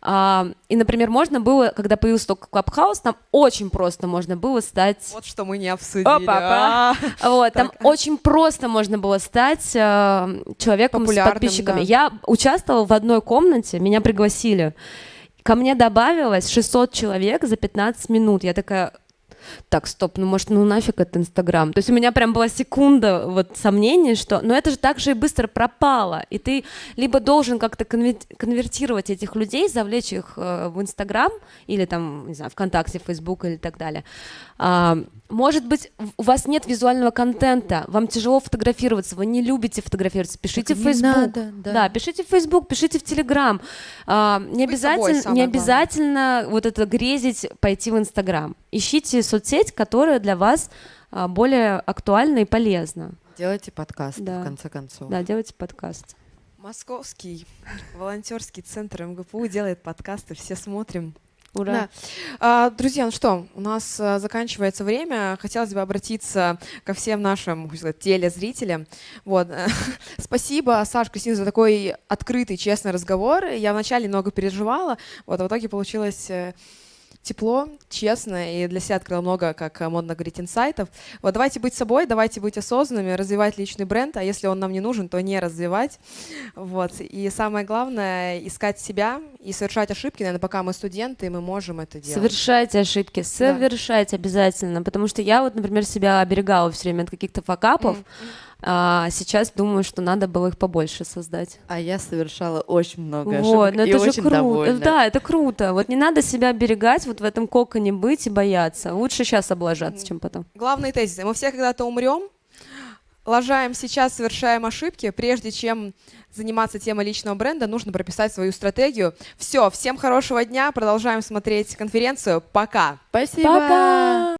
а, и, например, можно было, когда появился только Клабхаус, там очень просто можно было стать... Вот что мы не обсудили. Опа, а. Вот, там очень просто можно было стать э, человеком с подписчиками. Я участвовала в одной комнате, меня пригласили, Ко мне добавилось 600 человек за 15 минут. Я такая, так, стоп, ну может, ну нафиг это Инстаграм. То есть у меня прям была секунда вот сомнений, что, но это же так же и быстро пропало, и ты либо должен как-то конвертировать этих людей, завлечь их э, в Инстаграм или там, не знаю, ВКонтакте, Фейсбук или так далее. А, может быть, у вас нет визуального контента, вам тяжело фотографироваться, вы не любите фотографироваться, пишите так в Facebook. Надо, да. да, пишите в Facebook, пишите в Telegram. А, не обязательно, собой, не обязательно вот это грезить, пойти в Инстаграм. Ищите соцсеть, которая для вас а, более актуальна и полезна. Делайте подкаст, да. в конце концов. Да, делайте подкаст. Московский волонтерский центр МГПУ делает подкасты, все смотрим. Ура. Да. А, друзья, ну что, у нас а, заканчивается время. Хотелось бы обратиться ко всем нашим сказать, телезрителям. Вот. Спасибо, Саш, Кристина, за такой открытый, честный разговор. Я вначале немного переживала, вот, а в итоге получилось э, тепло, честно, и для себя открыла много, как модно говорить, инсайтов. Вот давайте быть собой, давайте быть осознанными, развивать личный бренд, а если он нам не нужен, то не развивать. Вот. И самое главное — искать себя и совершать ошибки, наверное, пока мы студенты, мы можем это делать. Совершайте ошибки, совершайте да. обязательно, потому что я вот, например, себя оберегала все время от каких-то факапов, mm-hmm а сейчас думаю, что надо было их побольше создать. А я совершала очень много ошибок вот, но и это очень же круто. довольна. Да, это круто. Вот не надо себя оберегать, вот в этом коконе быть и бояться. Лучше сейчас облажаться, чем потом. Главный тезис. Мы все когда-то умрем, лажаем сейчас, совершаем ошибки, прежде чем заниматься темой личного бренда, нужно прописать свою стратегию. Все, всем хорошего дня, продолжаем смотреть конференцию. Пока. Спасибо. Пока.